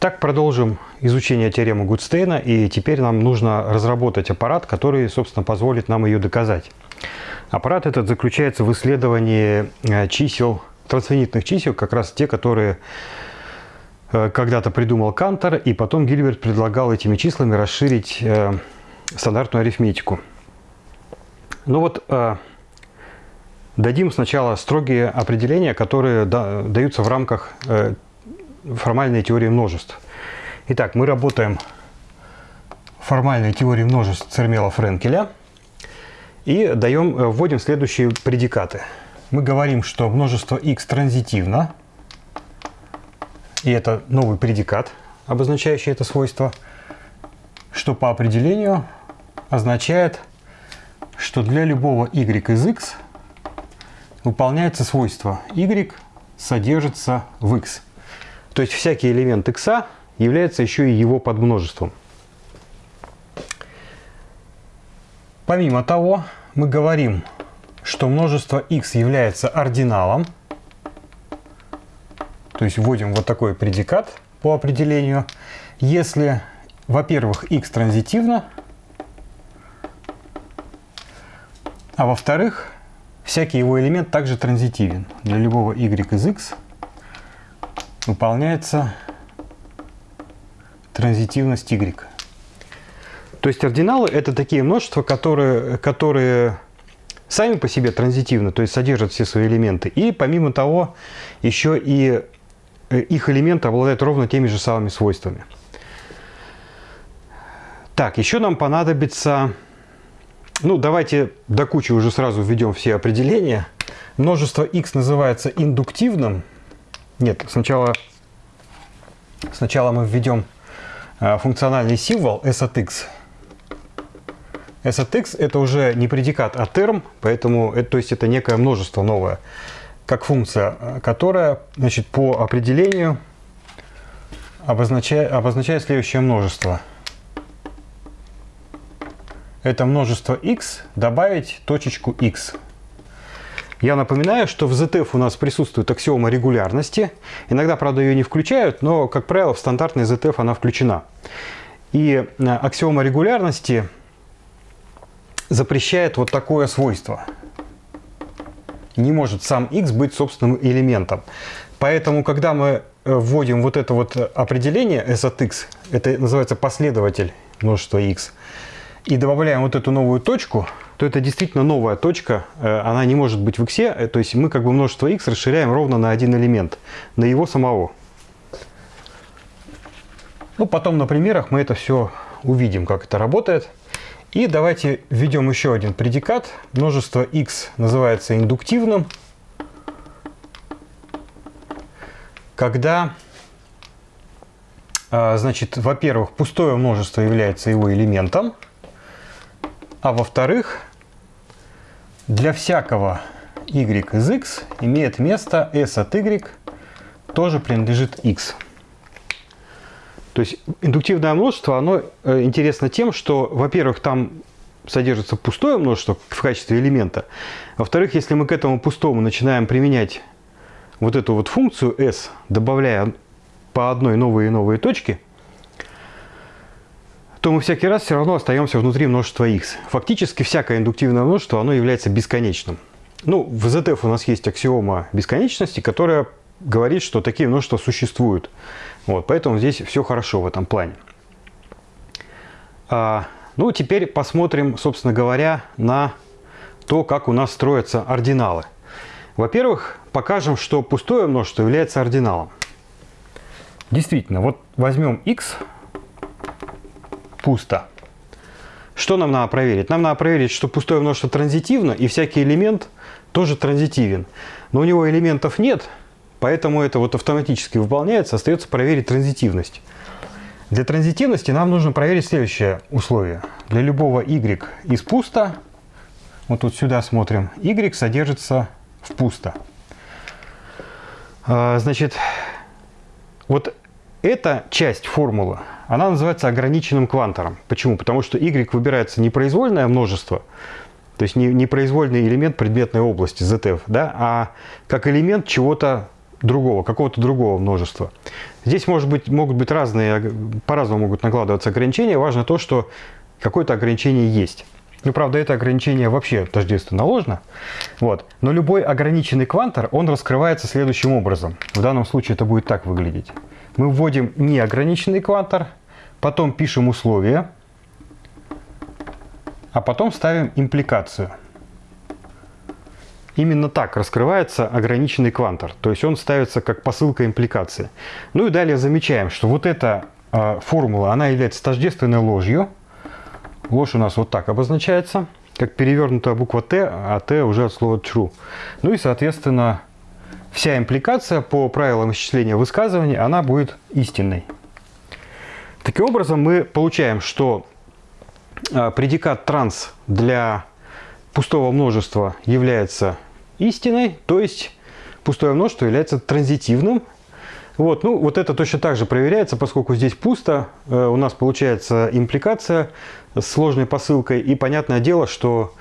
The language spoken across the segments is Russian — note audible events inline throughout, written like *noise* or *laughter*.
Так продолжим изучение теоремы Гудстейна, и теперь нам нужно разработать аппарат, который, собственно, позволит нам ее доказать. Аппарат этот заключается в исследовании э, чисел, трансфинитных чисел, как раз те, которые э, когда-то придумал Кантор, и потом Гильберт предлагал этими числами расширить э, стандартную арифметику. Ну вот, дадим сначала строгие определения, которые даются в рамках формальной теории множеств. Итак, мы работаем формальной теории множеств Цермела-Френкеля и даем, э, вводим следующие предикаты. Мы говорим, что множество x транзитивно, и это новый предикат, обозначающий это свойство, что по определению означает, что для любого y из x выполняется свойство y содержится в x. То есть всякий элемент x является еще и его подмножеством. Помимо того, мы говорим, что множество x является ординалом, то есть вводим вот такой предикат по определению, если, во-первых, x транзитивно, а во-вторых, всякий его элемент также транзитивен. Для любого y из x выполняется транзитивность y. То есть ординалы это такие множества, которые, которые сами по себе транзитивны, то есть содержат все свои элементы. И помимо того, еще и э, их элементы обладают ровно теми же самыми свойствами. Так, еще нам понадобится... Ну, давайте до кучи уже сразу введем все определения. Множество x называется индуктивным, нет, сначала, сначала мы введем э, функциональный символ s от x. s от x это уже не предикат, а терм, поэтому это, то есть это некое множество новое, как функция, э, которая значит, по определению обозначает, обозначает следующее множество. Это множество x добавить точечку x. Я напоминаю, что в ZF у нас присутствует аксиома регулярности. Иногда, правда, ее не включают, но, как правило, в стандартный ZF она включена. И э, аксиома регулярности запрещает вот такое свойство. Не может сам x быть собственным элементом. Поэтому, когда мы э, вводим вот это вот определение s от x, это называется последователь множества x, и добавляем вот эту новую точку, то это действительно новая точка, э, она не может быть в x, э, то есть мы как бы множество x расширяем ровно на один элемент, на его самого. Ну, потом на примерах мы это все увидим, как это работает. И давайте введем еще один предикат. Множество x называется индуктивным, когда, э, значит, во-первых, пустое множество является его элементом, а во-вторых, для всякого y из x имеет место s от y тоже принадлежит x. То есть индуктивное множество, оно э, интересно тем, что, во-первых, там содержится пустое множество в качестве элемента. Во-вторых, если мы к этому пустому начинаем применять вот эту вот функцию s, добавляя по одной новые и новые точки – то мы всякий раз все равно остаемся внутри множества x. Фактически всякое индуктивное множество оно является бесконечным. Ну, в ZF у нас есть аксиома бесконечности, которая говорит, что такие множества существуют. Вот, поэтому здесь все хорошо в этом плане. А, ну, теперь посмотрим, собственно говоря, на то, как у нас строятся ординалы. Во-первых, покажем, что пустое множество является ординалом. Действительно, вот возьмем x, пусто. Что нам надо проверить? Нам надо проверить, что пустое множество транзитивно, и всякий элемент тоже транзитивен. Но у него элементов нет, поэтому это вот автоматически выполняется, остается проверить транзитивность. Для транзитивности нам нужно проверить следующее условие. Для любого y из пусто, вот тут сюда смотрим, y содержится в пусто. А, значит, вот эта часть формулы она называется ограниченным квантором. Почему? Потому что y выбирается не произвольное множество, то есть не, произвольный элемент предметной области ZF, да, а как элемент чего-то другого, какого-то другого множества. Здесь может быть, могут быть разные, по-разному могут накладываться ограничения. Важно то, что какое-то ограничение есть. Ну, правда, это ограничение вообще тождественно ложно. Вот. Но любой ограниченный квантор, он раскрывается следующим образом. В данном случае это будет так выглядеть. Мы вводим неограниченный квантор, потом пишем условия, а потом ставим импликацию. Именно так раскрывается ограниченный квантор. То есть он ставится как посылка импликации. Ну и далее замечаем, что вот эта э, формула, она является тождественной ложью. Ложь у нас вот так обозначается, как перевернутая буква Т, а Т уже от слова true. Ну и, соответственно, вся импликация по правилам исчисления высказываний, она будет истинной. Таким образом, мы получаем, что э, предикат транс для пустого множества является истиной, то есть пустое множество является транзитивным. Вот, ну, вот это точно так же проверяется, поскольку здесь пусто, э, у нас получается импликация с сложной посылкой, и понятное дело, что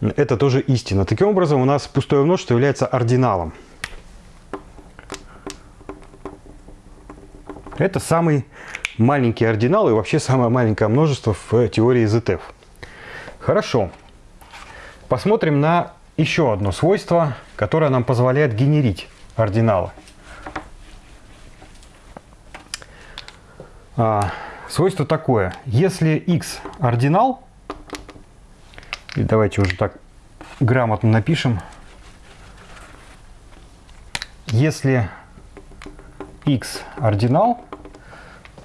это тоже истина. Таким образом, у нас пустое множество является ординалом. Это самый маленький ординал и вообще самое маленькое множество в теории ZF. Хорошо. Посмотрим на еще одно свойство, которое нам позволяет генерить ординалы. А, свойство такое. Если x ординал, и давайте уже так грамотно напишем, если x ординал,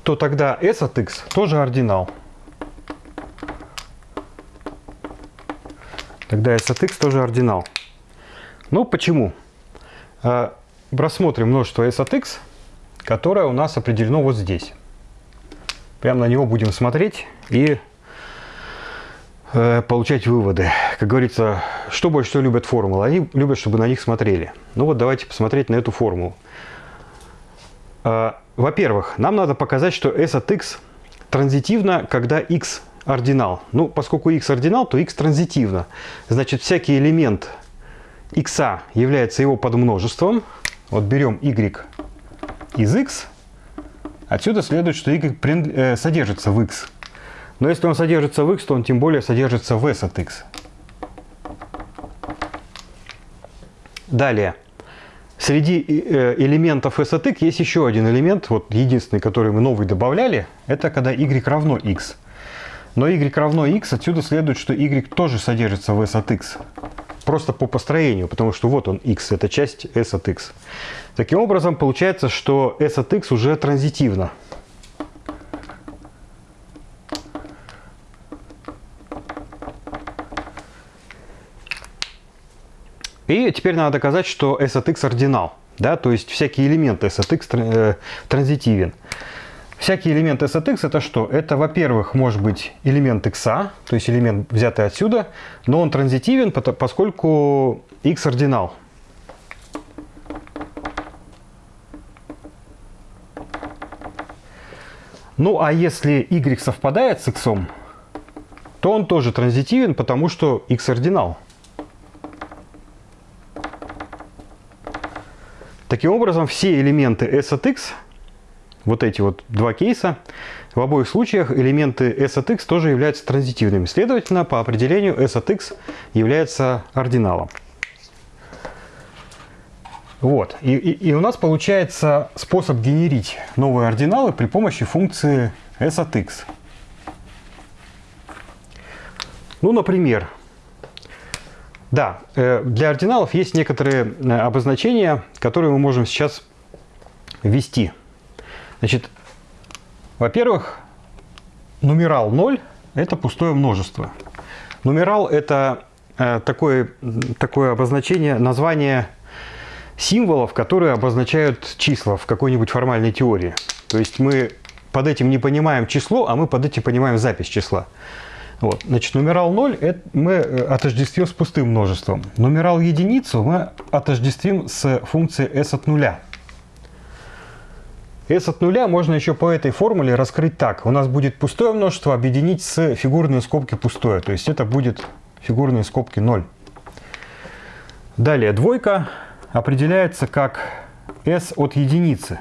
то тогда s от x тоже ординал. Тогда s от x тоже ординал. Ну, почему? А, рассмотрим множество s от x, которое у нас определено вот здесь. Прямо на него будем смотреть и э, получать выводы. Как говорится, что больше всего любят формулы? Они любят, чтобы на них смотрели. Ну вот давайте посмотреть на эту формулу. Во-первых, нам надо показать, что s от x транзитивно, когда x ординал. Ну, поскольку x ординал, то x транзитивно. Значит, всякий элемент x является его подмножеством. Вот берем y из x. Отсюда следует, что y э, содержится в x. Но если он содержится в x, то он тем более содержится в s от x. Далее. Среди э, элементов s от x есть еще один элемент, вот единственный, который мы новый добавляли, это когда y равно x. Но y равно x, отсюда следует, что y тоже содержится в s от x. Просто по построению, потому что вот он x, это часть s от x. Таким образом, получается, что s от x уже транзитивно. И теперь надо доказать, что s от x ординал. Да? То есть всякий элемент s от x э, транзитивен. Всякий элемент s от x это что? Это, во-первых, может быть элемент x, то есть элемент взятый отсюда, но он транзитивен, поскольку x ординал. Ну а если y совпадает с x, то он тоже транзитивен, потому что x ординал. Таким образом, все элементы s от x вот эти вот два кейса, в обоих случаях элементы s от x тоже являются транзитивными. Следовательно, по определению s от x является ординалом. Вот. И, и, и у нас получается способ генерить новые ординалы при помощи функции s от x. Ну, например, да, э, для ординалов есть некоторые э, обозначения, которые мы можем сейчас ввести. Значит, во-первых, нумерал 0 – это пустое множество. Нумерал – это э, такое, такое обозначение, название символов, которые обозначают числа в какой-нибудь формальной теории. То есть мы под этим не понимаем число, а мы под этим понимаем запись числа. Вот. Значит, нумерал 0 это мы э, отождествим с пустым множеством. Нумерал единицу мы отождествим с функцией s от нуля s от нуля можно еще по этой формуле раскрыть так. У нас будет пустое множество объединить с фигурные скобки пустое. То есть это будет фигурные скобки 0. Далее двойка определяется как s от единицы.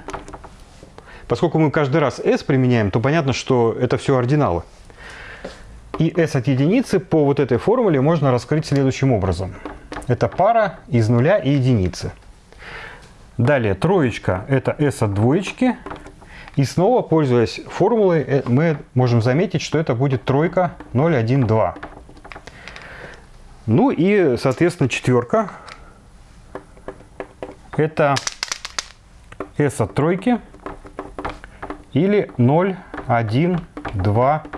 Поскольку мы каждый раз s применяем, то понятно, что это все ординалы. И s от единицы по вот этой формуле можно раскрыть следующим образом. Это пара из нуля и единицы. Далее троечка – это s от двоечки. И снова, пользуясь формулой, э, мы можем заметить, что это будет тройка 0, 1, 2. Ну и, соответственно, четверка – это s от тройки или 0, 1, 2, 3.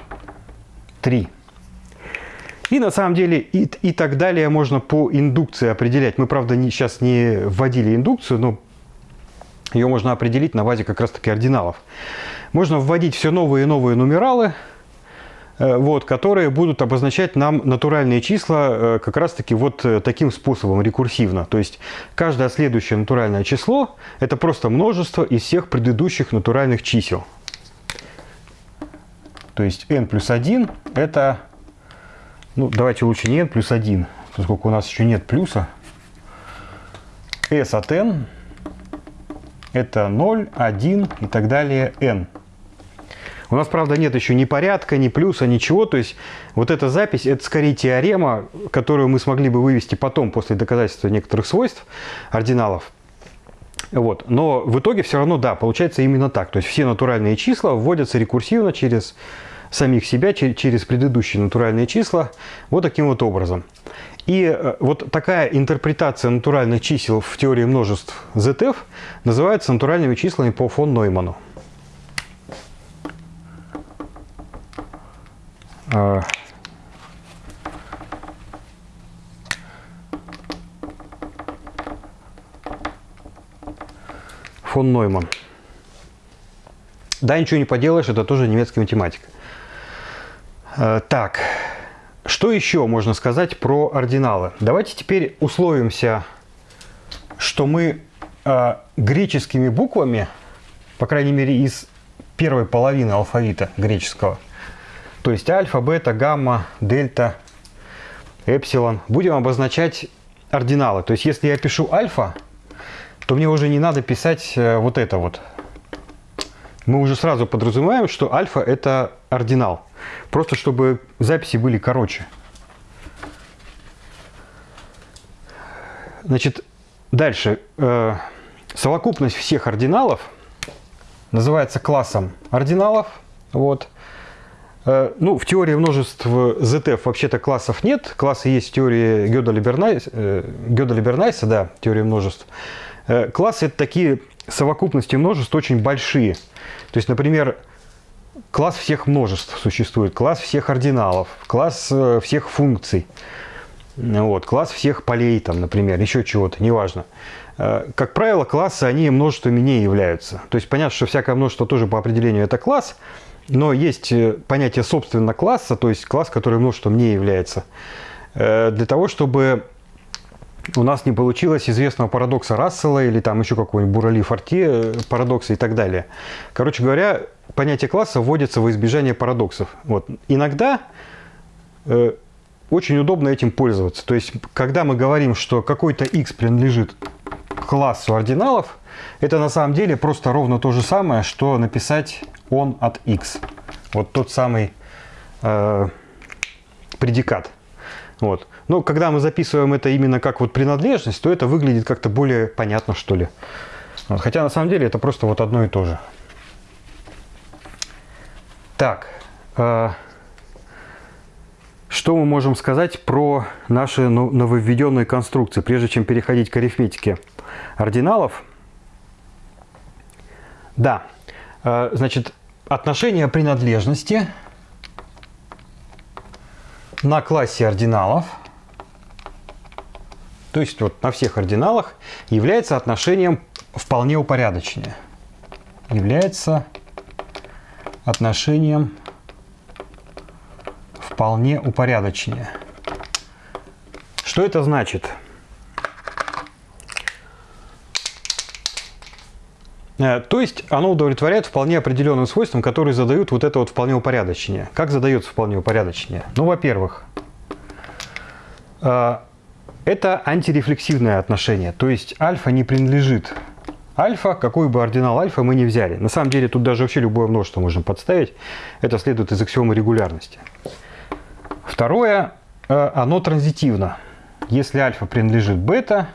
И на самом деле и, и так далее можно по индукции определять. Мы, правда, не, сейчас не вводили индукцию, но ее можно определить на базе как раз-таки ординалов. Можно вводить все новые и новые нумералы, э, вот, которые будут обозначать нам натуральные числа э, как раз-таки вот э, таким способом, рекурсивно. То есть каждое следующее натуральное число – это просто множество из всех предыдущих натуральных чисел. То есть n плюс 1 – это, ну давайте лучше не n плюс 1, поскольку у нас еще нет плюса. s от n – это 0, 1 и так далее n. У нас, правда, нет еще ни порядка, ни плюса, ничего. То есть вот эта запись, это скорее теорема, которую мы смогли бы вывести потом, после доказательства некоторых свойств ординалов. Вот. Но в итоге все равно, да, получается именно так. То есть все натуральные числа вводятся рекурсивно через самих себя, через предыдущие натуральные числа, вот таким вот образом. И э, вот такая интерпретация натуральных чисел в теории множеств ZF называется натуральными числами по фон Нойману. А. Фон Нойман. Да, ничего не поделаешь, это тоже немецкая математика. А, так, что еще можно сказать про ординалы? Давайте теперь условимся, что мы э, греческими буквами, по крайней мере из первой половины алфавита греческого, то есть альфа, бета, гамма, дельта, эпсилон, будем обозначать ординалы. То есть если я пишу альфа, то мне уже не надо писать э, вот это вот. Мы уже сразу подразумеваем, что альфа это ординал. Просто чтобы записи были короче. Значит, дальше. Э, совокупность всех ординалов называется классом ординалов. Вот. Э, ну, в теории множеств ZF вообще-то классов нет. Классы есть в теории Гёда-Либернайса, э, да, теория множеств. Классы – это такие совокупности множеств очень большие. То есть, например, класс всех множеств существует, класс всех ординалов, класс э, всех функций, вот, класс всех полей, там, например, еще чего-то, неважно. Э, как правило, классы, они множествами не являются. То есть понятно, что всякое множество тоже по определению это класс, но есть э, понятие собственно класса, то есть класс, который множеством не является. Для того, чтобы у нас не получилось известного парадокса Рассела или там еще какого-нибудь Бурали-Форте парадокса и так далее. Короче говоря, понятие класса вводится во избежание парадоксов. Вот. Иногда э, очень удобно этим пользоваться. То есть, когда мы говорим, что какой-то x принадлежит классу ординалов, это на самом деле просто ровно то же самое, что написать он от x. Вот тот самый э, предикат. Вот. Но когда мы записываем это именно как вот принадлежность, то это выглядит как-то более понятно, что ли. Вот. Хотя на самом деле это просто вот одно и то же. Так, э, что мы можем сказать про наши нововведенные конструкции, прежде чем переходить к арифметике ординалов? Да, э, значит, отношение принадлежности на классе ординалов, то есть вот на всех ординалах, является отношением вполне упорядоченное. Является отношением вполне упорядоченнее. Что это значит? То есть оно удовлетворяет вполне определенным свойствам, которые задают вот это вот вполне упорядочение. Как задается вполне упорядочение? Ну, во-первых, э, это антирефлексивное отношение. То есть альфа не принадлежит альфа, какой бы ординал альфа мы не взяли. На самом деле тут даже вообще любое множество можно подставить. Это следует из аксиомы регулярности. Второе, э, оно транзитивно. Если альфа принадлежит бета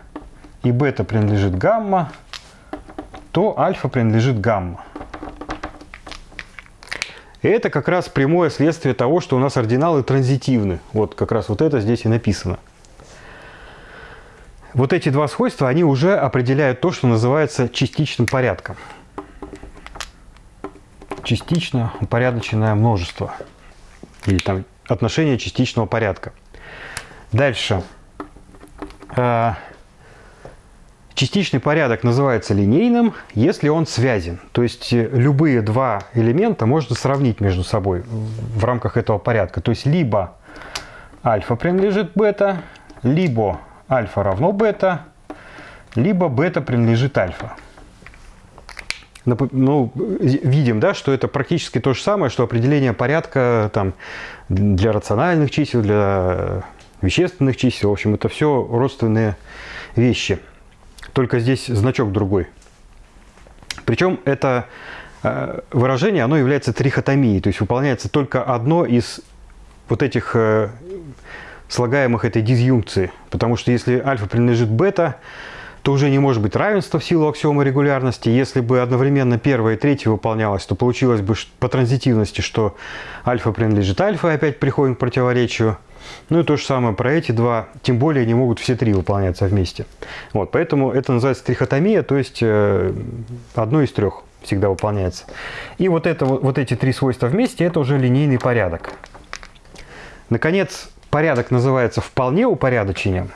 и бета принадлежит гамма, то альфа принадлежит гамма. И это как раз прямое следствие того, что у нас ординалы транзитивны. Вот как раз вот это здесь и написано. Вот эти два свойства, они уже определяют то, что называется частичным порядком. Частично упорядоченное множество. Или там отношение частичного порядка. Дальше. Частичный порядок называется линейным, если он связен. То есть э, любые два элемента можно сравнить между собой в рамках этого порядка. То есть либо альфа принадлежит бета, либо альфа равно бета, либо бета принадлежит альфа. Ну, видим, да, что это практически то же самое, что определение порядка там, для рациональных чисел, для вещественных чисел. В общем, это все родственные вещи только здесь значок другой. Причем это э, выражение, оно является трихотомией, то есть выполняется только одно из вот этих э, слагаемых этой дизъюнкции. Потому что если альфа принадлежит бета, то уже не может быть равенства в силу аксиомы регулярности. Если бы одновременно первое и третье выполнялось, то получилось бы по транзитивности, что альфа принадлежит альфа, опять приходим к противоречию. Ну и то же самое про эти два, тем более не могут все три выполняться вместе. Вот, поэтому это называется трихотомия, то есть э, одно из трех всегда выполняется. И вот, это, вот эти три свойства вместе, это уже линейный порядок. Наконец, порядок называется вполне упорядочением,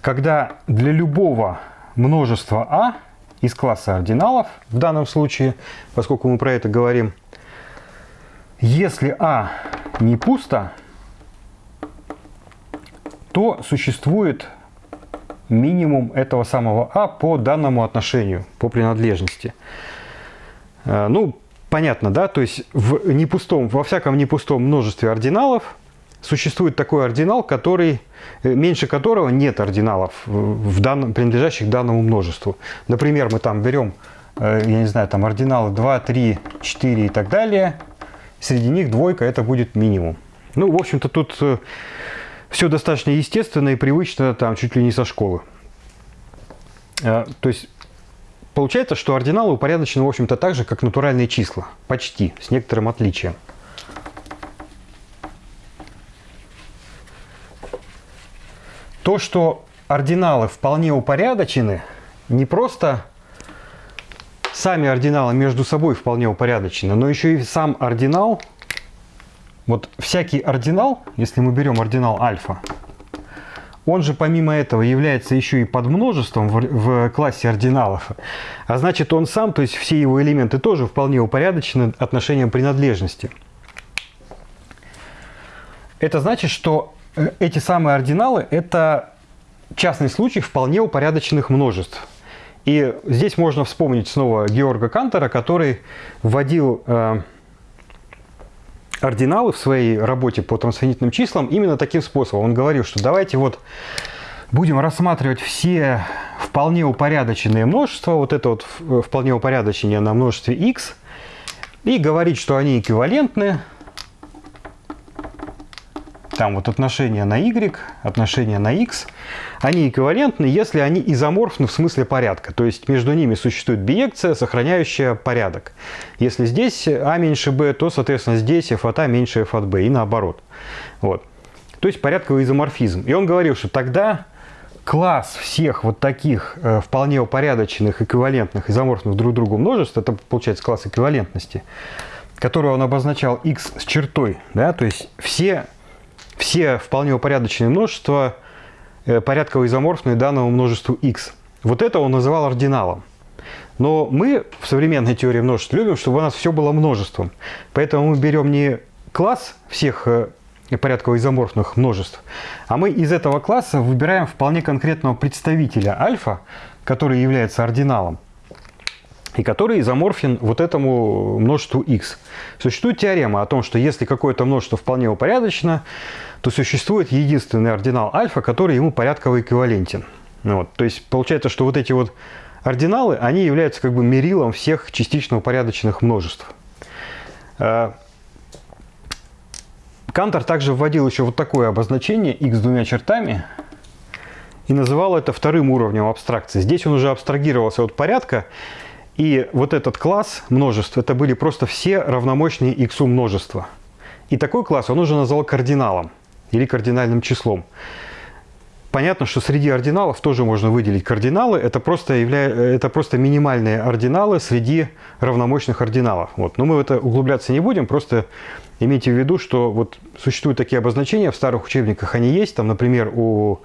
когда для любого множества А из класса ординалов, в данном случае, поскольку мы про это говорим, если А не пусто, то существует минимум этого самого А по данному отношению, по принадлежности. Э, ну, понятно, да? То есть в непустом, во всяком непустом множестве ординалов существует такой ординал, который, э, меньше которого нет ординалов, в данном, принадлежащих данному множеству. Например, мы там берем, э, я не знаю, там ординалы 2, 3, 4 и так далее. Среди них двойка это будет минимум. Ну, в общем-то, тут все достаточно естественно и привычно, там, чуть ли не со школы. А, то есть, получается, что ординалы упорядочены, в общем-то, так же, как натуральные числа. Почти, с некоторым отличием. То, что ординалы вполне упорядочены, не просто сами ординалы между собой вполне упорядочены, но еще и сам ординал – вот всякий ординал, если мы берем ординал альфа, он же помимо этого является еще и подмножеством в, в классе ординалов. А значит он сам, то есть все его элементы тоже вполне упорядочены отношением принадлежности. Это значит, что э, эти самые ординалы – это частный случай вполне упорядоченных множеств. И здесь можно вспомнить снова Георга Кантера, который вводил э, ординалы в своей работе по трансфинитным числам именно таким способом. Он говорил, что давайте вот будем рассматривать все вполне упорядоченные множества, вот это вот вполне упорядочение на множестве x, и говорить, что они эквивалентны там вот отношения на y, отношения на x, они эквивалентны, если они изоморфны в смысле порядка. То есть между ними существует биекция, сохраняющая порядок. Если здесь а меньше b, то, соответственно, здесь f от a меньше f от b и наоборот. Вот. То есть порядковый изоморфизм. И он говорил, что тогда класс всех вот таких э, вполне упорядоченных, эквивалентных, изоморфных друг другу множеств, это получается класс эквивалентности, который он обозначал x с чертой, да, то есть все все вполне упорядоченные множества э, порядково изоморфные данному множеству x. Вот это он называл ординалом. Но мы в современной теории множеств любим, чтобы у нас все было множеством. Поэтому мы берем не класс всех э, порядково изоморфных множеств, а мы из этого класса выбираем вполне конкретного представителя альфа, который является ординалом и который изоморфен вот этому множеству x. Существует теорема о том, что если какое-то множество вполне упорядочено, то существует единственный ординал альфа, который ему порядково эквивалентен. Вот. То есть получается, что вот эти вот ординалы, они являются как бы мерилом всех частично упорядоченных множеств. Э, Кантор также вводил еще вот такое обозначение x двумя чертами и называл это вторым уровнем абстракции. Здесь он уже абстрагировался от порядка, и вот этот класс множеств, это были просто все равномощные x множества. И такой класс он уже назвал кардиналом или кардинальным числом. Понятно, что среди ординалов тоже можно выделить кардиналы. Это просто, явля... это просто минимальные ординалы среди равномощных ординалов. Вот. Но мы в это углубляться не будем, просто имейте в виду, что вот существуют такие обозначения, в старых учебниках они есть. Там, например, у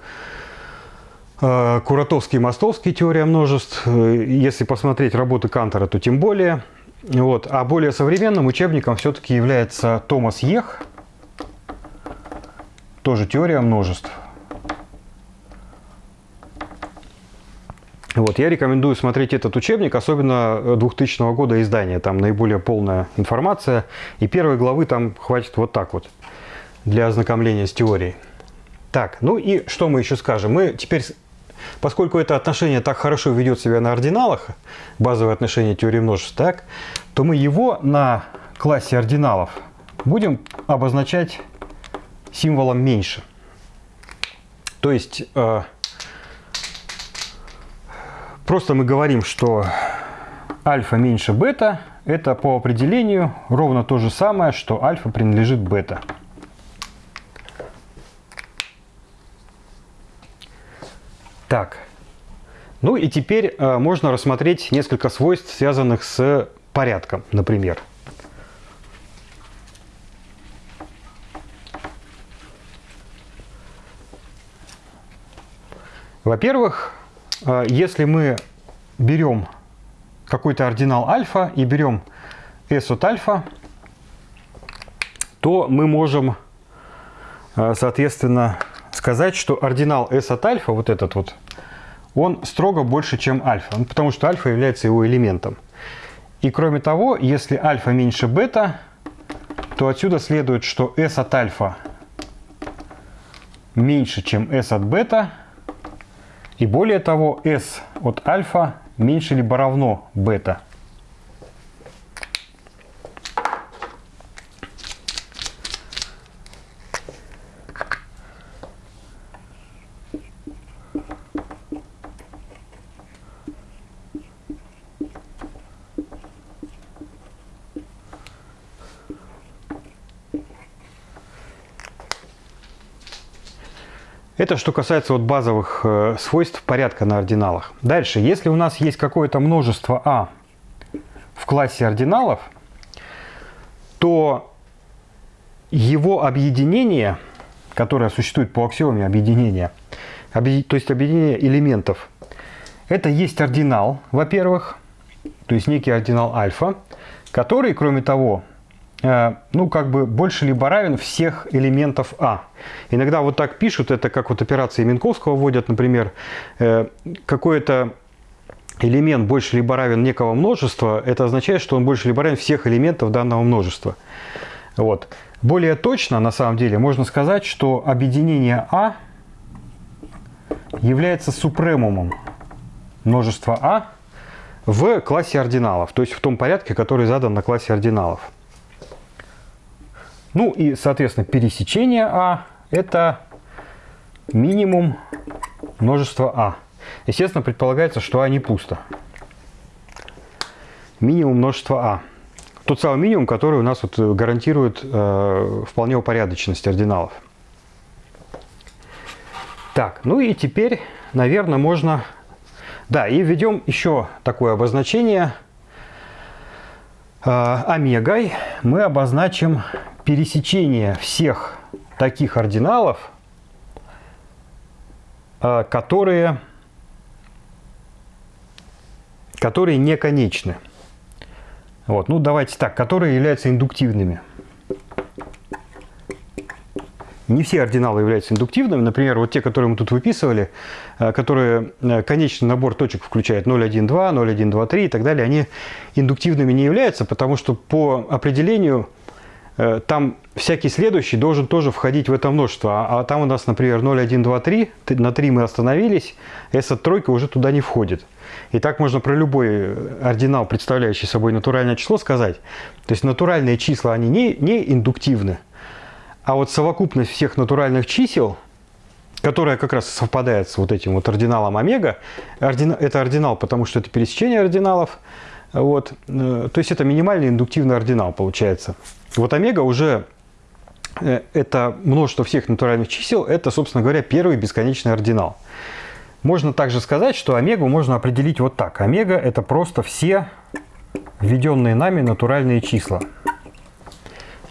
Куратовский и Мостовский теория множеств. Если посмотреть работы Кантора, то тем более. Вот. А более современным учебником все-таки является Томас Ех, тоже теория множеств. Вот, я рекомендую смотреть этот учебник, особенно 2000 года издания. Там наиболее полная информация. И первой главы там хватит вот так вот для ознакомления с теорией. Так, ну и что мы еще скажем? Мы теперь, поскольку это отношение так хорошо ведет себя на ординалах, базовое отношение теории множеств, так, то мы его на классе ординалов будем обозначать символом меньше. То есть э, Просто мы говорим, что альфа меньше бета. Это по определению ровно то же самое, что альфа принадлежит бета. Так. Ну и теперь э, можно рассмотреть несколько свойств, связанных с порядком, например. Во-первых, а, если мы берем какой-то ординал альфа и берем s от альфа, то мы можем, а, соответственно, сказать, что ординал s от альфа, вот этот вот, он строго больше, чем альфа, ну, потому что альфа является его элементом. И кроме того, если альфа меньше бета, то отсюда следует, что s от альфа меньше, чем s от бета, и более того, S от альфа меньше либо равно бета. Это что касается вот базовых э, свойств порядка на ординалах. Дальше, если у нас есть какое-то множество А в классе ординалов, то его объединение, которое существует по аксиоме объединения, объ... то есть объединение элементов, это есть ординал, во-первых, то есть некий ординал альфа, который, кроме того, ну, как бы больше либо равен всех элементов А. Иногда вот так пишут, это как вот операции Минковского вводят, например, э, какой-то элемент больше либо равен некого множества, это означает, что он больше либо равен всех элементов данного множества. Вот. Более точно, на самом деле, можно сказать, что объединение А является супремумом множества А в классе ординалов, то есть в том порядке, который задан на классе ординалов. Ну и, соответственно, пересечение А – это минимум множества А. Естественно, предполагается, что А не пусто. Минимум множества А. Тот самый минимум, который у нас вот гарантирует э, вполне упорядоченность ординалов. Так, ну и теперь, наверное, можно... Да, и введем еще такое обозначение. Э, омегой мы обозначим пересечение всех таких ординалов, а, которые, которые не конечны. Вот, ну давайте так, которые являются индуктивными. Не все ординалы являются индуктивными. Например, вот те, которые мы тут выписывали, а, которые а, конечный набор точек включает 0, 1, 2, 0, 1, 2, 3 и так далее, они индуктивными не являются, потому что по определению Э, там всякий следующий должен тоже входить в это множество. А, а там у нас, например, 0, 1, 2, 3, на 3 мы остановились, эта тройка уже туда не входит. И так можно про любой ординал, представляющий собой натуральное число, сказать. То есть натуральные числа, они не, не индуктивны, а вот совокупность всех натуральных чисел, которая как раз совпадает с вот этим вот ординалом омега, ордина, это ординал, потому что это пересечение ординалов, вот, э, то есть это минимальный индуктивный ординал получается. Вот омега уже э, это множество всех натуральных чисел, это, собственно говоря, первый бесконечный ординал. Можно также сказать, что омегу можно определить вот так. Омега – это просто все введенные нами натуральные числа.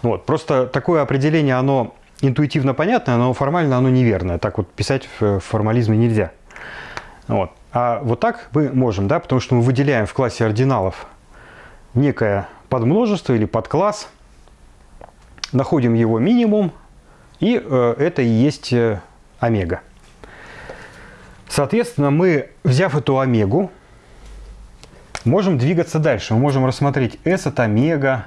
Вот. Просто такое определение, оно интуитивно понятное, но формально оно неверное. Так вот писать в формализме нельзя. Вот. А вот так мы можем, да, потому что мы выделяем в классе ординалов некое подмножество или подкласс, находим его минимум, и э, это и есть э, омега. Соответственно, мы, взяв эту омегу, можем двигаться дальше. Мы можем рассмотреть S от омега,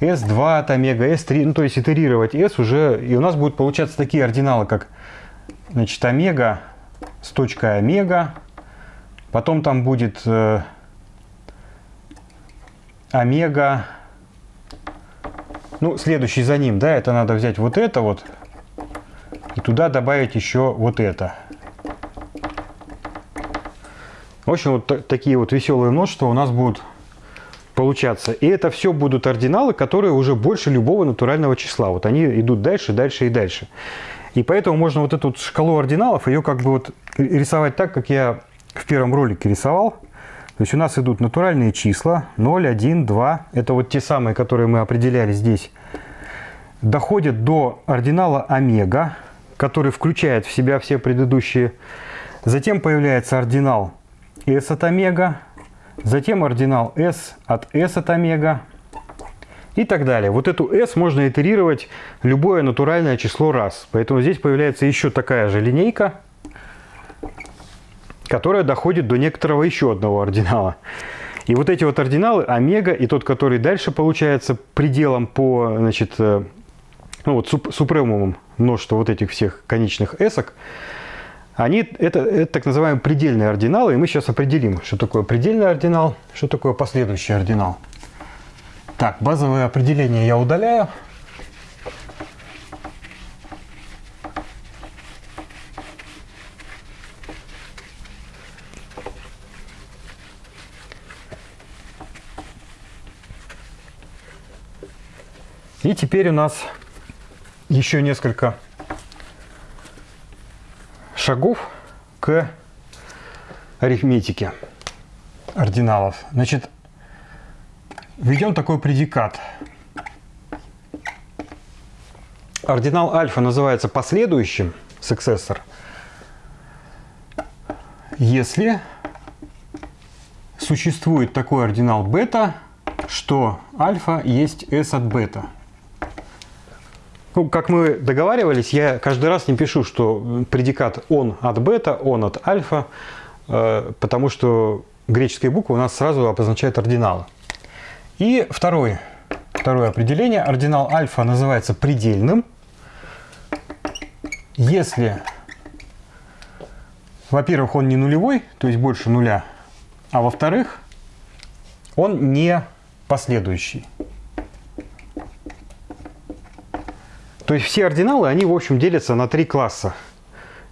S2 от омега, S3, ну то есть итерировать S уже, и у нас будут получаться такие ординалы, как значит, омега с точкой омега, потом там будет э, омега, ну следующий за ним, да, это надо взять вот это вот, и туда добавить еще вот это. В общем, вот такие вот веселые множества у нас будут получаться. И это все будут ординалы, которые уже больше любого натурального числа. Вот они идут дальше, дальше и дальше. И поэтому можно вот эту вот шкалу ординалов, ее как бы вот рисовать так, как я в первом ролике рисовал. То есть у нас идут натуральные числа 0, 1, 2. Это вот те самые, которые мы определяли здесь. Доходят до ординала омега, который включает в себя все предыдущие. Затем появляется ординал S от омега, затем ординал S от S от омега и так далее. Вот эту S можно итерировать любое натуральное число раз. Поэтому здесь появляется еще такая же линейка, которая доходит до некоторого еще одного ординала. И вот эти вот ординалы, омега и тот, который дальше получается пределом по, значит, э, ну вот супремумом множества вот этих всех конечных эсок, они, это, это так называемые предельные ординалы, и мы сейчас определим, что такое предельный ординал, что такое последующий ординал. Так, базовое определение я удаляю. И теперь у нас еще несколько шагов к арифметике ординалов. Значит, введем такой предикат. Ординал альфа называется последующим, successor, если существует такой ординал бета, что альфа есть s от бета. Ну, как мы договаривались, я каждый раз не пишу, что предикат он от бета, он от альфа, э, потому что греческая буква у нас сразу обозначает ординалы. И второе, второе определение. Ординал альфа называется предельным, если, во-первых, он не нулевой, то есть больше нуля, а во-вторых, он не последующий. То есть все ординалы, они в общем делятся на три класса.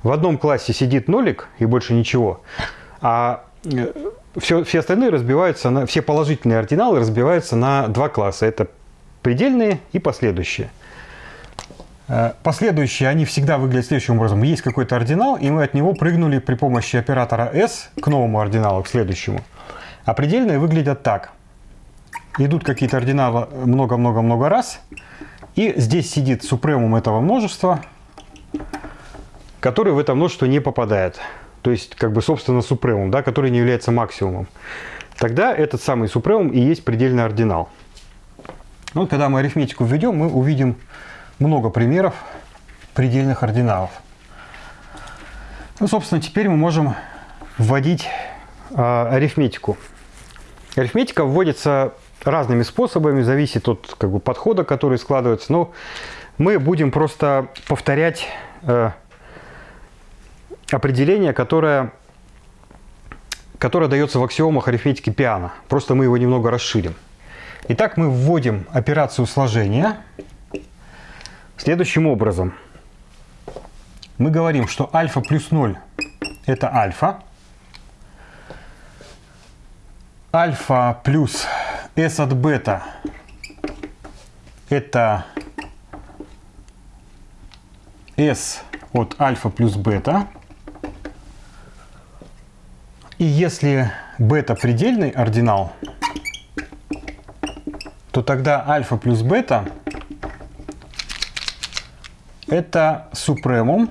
В одном классе сидит нолик и больше ничего, а все, э, все остальные разбиваются на, все положительные ординалы разбиваются на два класса. Это предельные и последующие. Э, последующие, они всегда выглядят следующим образом. Есть какой-то ординал, и мы от него прыгнули при помощи оператора S к новому ординалу, к следующему. А предельные выглядят так. Идут какие-то ординалы много-много-много раз, и здесь сидит супремум этого множества, который в это множество не попадает. То есть, как бы, собственно, супремум, да, который не является максимумом. Тогда этот самый супремум и есть предельный ординал. Ну, вот, когда мы арифметику введем, мы увидим много примеров предельных ординалов. Ну, собственно, теперь мы можем вводить э, арифметику. Арифметика вводится разными способами, зависит от как бы, подхода, который складывается. Но мы будем просто повторять э, определение, которое которое дается в аксиомах арифметики Пиано. Просто мы его немного расширим. Итак, мы вводим операцию сложения следующим образом. Мы говорим, что альфа плюс 0 это альфа. Альфа плюс s от бета это s от альфа плюс бета. И если бета предельный ординал, то тогда альфа плюс бета это супремум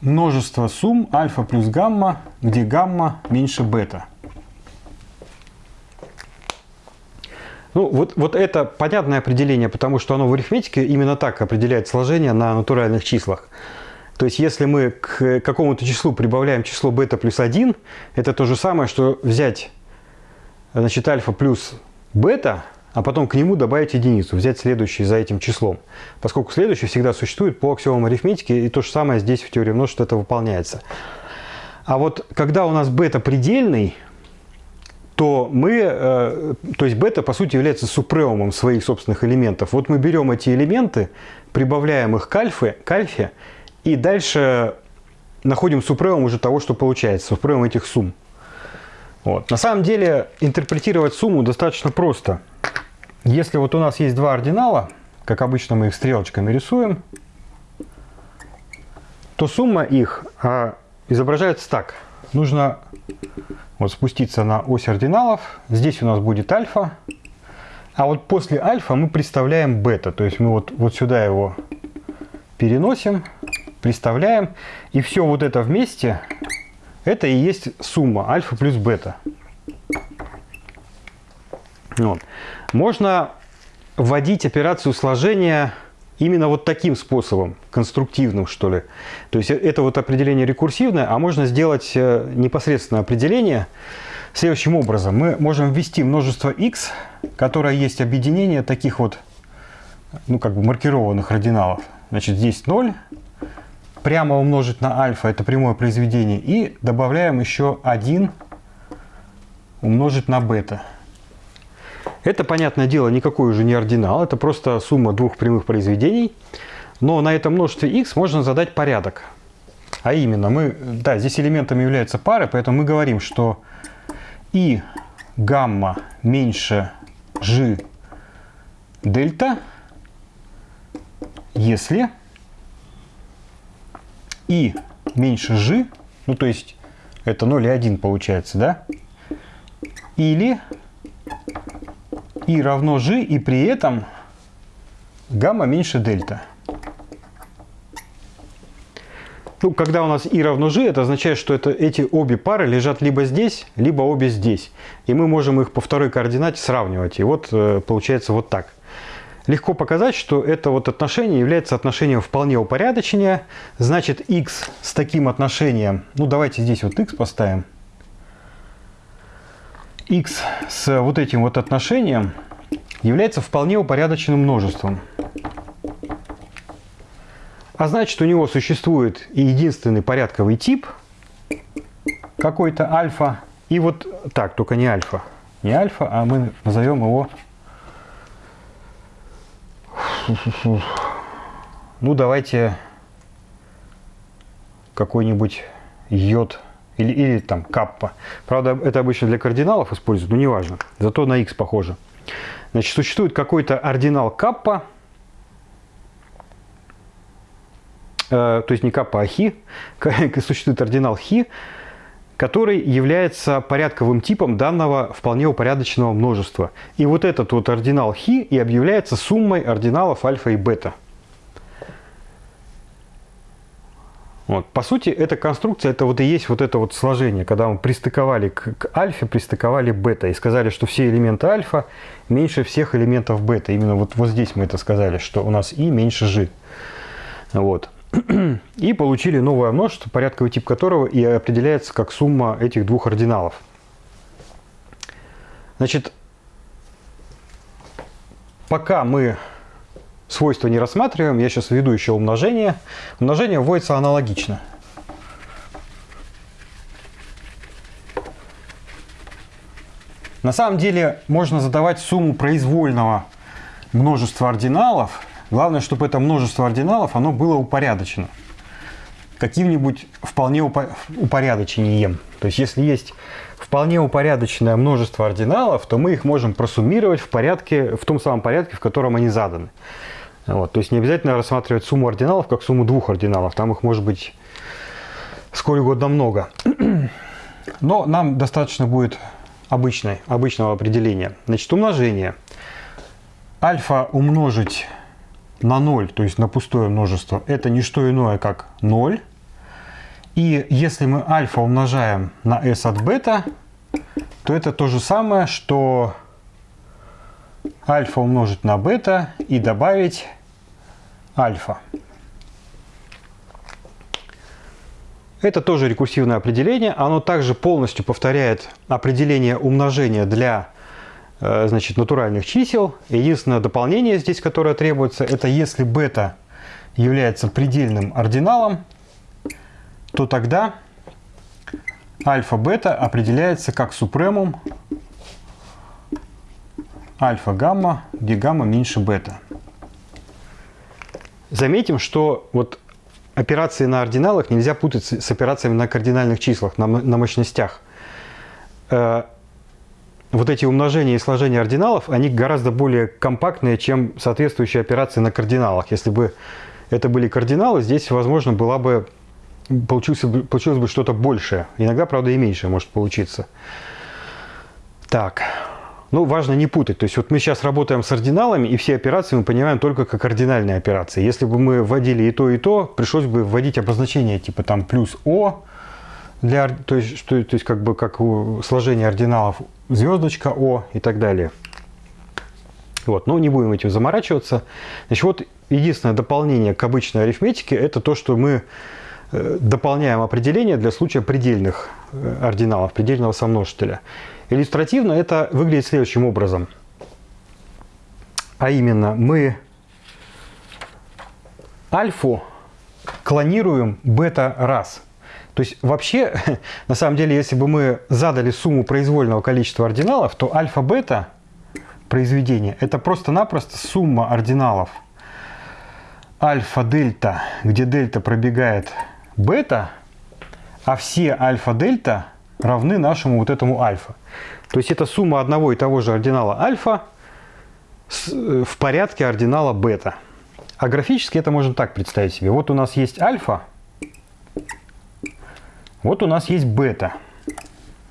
множество сумм альфа плюс гамма, где гамма меньше бета. Ну, вот, вот это понятное определение, потому что оно в арифметике именно так определяет сложение на натуральных числах. То есть, если мы к какому-то числу прибавляем число бета плюс 1, это то же самое, что взять значит, альфа плюс бета, а потом к нему добавить единицу, взять следующий за этим числом. Поскольку следующий всегда существует по аксиомам арифметики, и то же самое здесь в теории множества это выполняется. А вот когда у нас бета предельный, то мы, э, то есть бета по сути является супремумом своих собственных элементов. Вот мы берем эти элементы, прибавляем их к альфе, к альфе и дальше находим супремум уже того, что получается, супремум этих сумм. Вот. На самом деле интерпретировать сумму достаточно просто. Если вот у нас есть два ординала, как обычно мы их стрелочками рисуем, то сумма их а, изображается так. Нужно вот спуститься на ось ординалов. Здесь у нас будет альфа. А вот после альфа мы представляем бета. То есть мы вот, вот сюда его переносим, представляем. И все вот это вместе, это и есть сумма альфа плюс бета. Вот. Можно вводить операцию сложения именно вот таким способом, конструктивным, что ли. То есть это вот определение рекурсивное, а можно сделать э, непосредственно определение следующим образом. Мы можем ввести множество x, которое есть объединение таких вот, ну как бы маркированных ординалов. Значит, здесь 0, прямо умножить на альфа, это прямое произведение, и добавляем еще 1 умножить на бета. Это, понятное дело, никакой уже не ординал, это просто сумма двух прямых произведений. Но на этом множестве x можно задать порядок. А именно, мы, да, здесь элементом являются пары, поэтому мы говорим, что и гамма меньше g дельта, если и меньше g, ну то есть это 0,1 получается, да, или и равно g, и при этом гамма меньше дельта. Ну, когда у нас и равно g, это означает, что это, эти обе пары лежат либо здесь, либо обе здесь. И мы можем их по второй координате сравнивать. И вот э, получается вот так. Легко показать, что это вот отношение является отношением вполне упорядочения. Значит, x с таким отношением, ну давайте здесь вот x поставим x с вот этим вот отношением является вполне упорядоченным множеством. А значит, у него существует и единственный порядковый тип, какой-то альфа, и вот так, только не альфа. Не альфа, а мы назовем его... Ну, давайте какой-нибудь йод или, или там каппа. Правда, это обычно для кардиналов используют, но неважно. Зато на x похоже. Значит, существует какой-то ординал каппа, э, то есть не каппа, а хи. *laughs* Существует ординал хи, который является порядковым типом данного вполне упорядоченного множества. И вот этот вот ординал хи и объявляется суммой ординалов альфа и бета. Вот. По сути, эта конструкция, это вот и есть вот это вот сложение, когда мы пристыковали к, к альфе, пристыковали бета и сказали, что все элементы альфа меньше всех элементов бета. Именно вот, вот здесь мы это сказали, что у нас и меньше g. Вот. *clears throat* И получили новое множество, порядковый тип которого и определяется как сумма этих двух ординалов. Значит, пока мы свойства не рассматриваем, я сейчас введу еще умножение. Умножение вводится аналогично. На самом деле можно задавать сумму произвольного множества ординалов. Главное, чтобы это множество ординалов оно было упорядочено каким-нибудь вполне упорядочением. То есть если есть вполне упорядоченное множество ординалов, то мы их можем просуммировать в, порядке, в том самом порядке, в котором они заданы. Вот. То есть не обязательно рассматривать сумму ординалов как сумму двух ординалов. Там их может быть сколь угодно много. *clears throat* Но нам достаточно будет обычной, обычного определения. Значит, умножение. Альфа умножить на 0, то есть на пустое множество, это не что иное, как 0. И если мы альфа умножаем на s от бета, то это то же самое, что альфа умножить на бета и добавить альфа. Это тоже рекурсивное определение. Оно также полностью повторяет определение умножения для э, значит, натуральных чисел. Единственное дополнение здесь, которое требуется, это если бета является предельным ординалом, то тогда альфа-бета определяется как супремум альфа-гамма, где гамма меньше бета. Заметим, что вот операции на ординалах нельзя путать с операциями на кардинальных числах, на, на мощностях. Э, вот эти умножения и сложения ординалов, они гораздо более компактные, чем соответствующие операции на кардиналах. Если бы это были кардиналы, здесь, возможно, была бы, получилось, получилось бы что-то большее. Иногда, правда, и меньшее может получиться. Так. Ну, важно не путать. То есть вот мы сейчас работаем с ординалами, и все операции мы понимаем только как ординальные операции. Если бы мы вводили и то, и то, пришлось бы вводить обозначение типа там плюс О, для, то, есть, что, то есть как бы как сложение ординалов звездочка О и так далее. Вот, но не будем этим заморачиваться. Значит, вот единственное дополнение к обычной арифметике, это то, что мы э, дополняем определение для случая предельных э, ординалов, предельного сомножителя. Иллюстративно это выглядит следующим образом. А именно, мы альфу клонируем бета раз. То есть вообще, *laughs* на самом деле, если бы мы задали сумму произвольного количества ординалов, то альфа-бета произведение это просто-напросто сумма ординалов альфа-дельта, где дельта пробегает бета, а все альфа-дельта равны нашему вот этому альфа. То есть это сумма одного и того же ординала альфа э, в порядке ординала бета. А графически это можно так представить себе. Вот у нас есть альфа, вот у нас есть бета.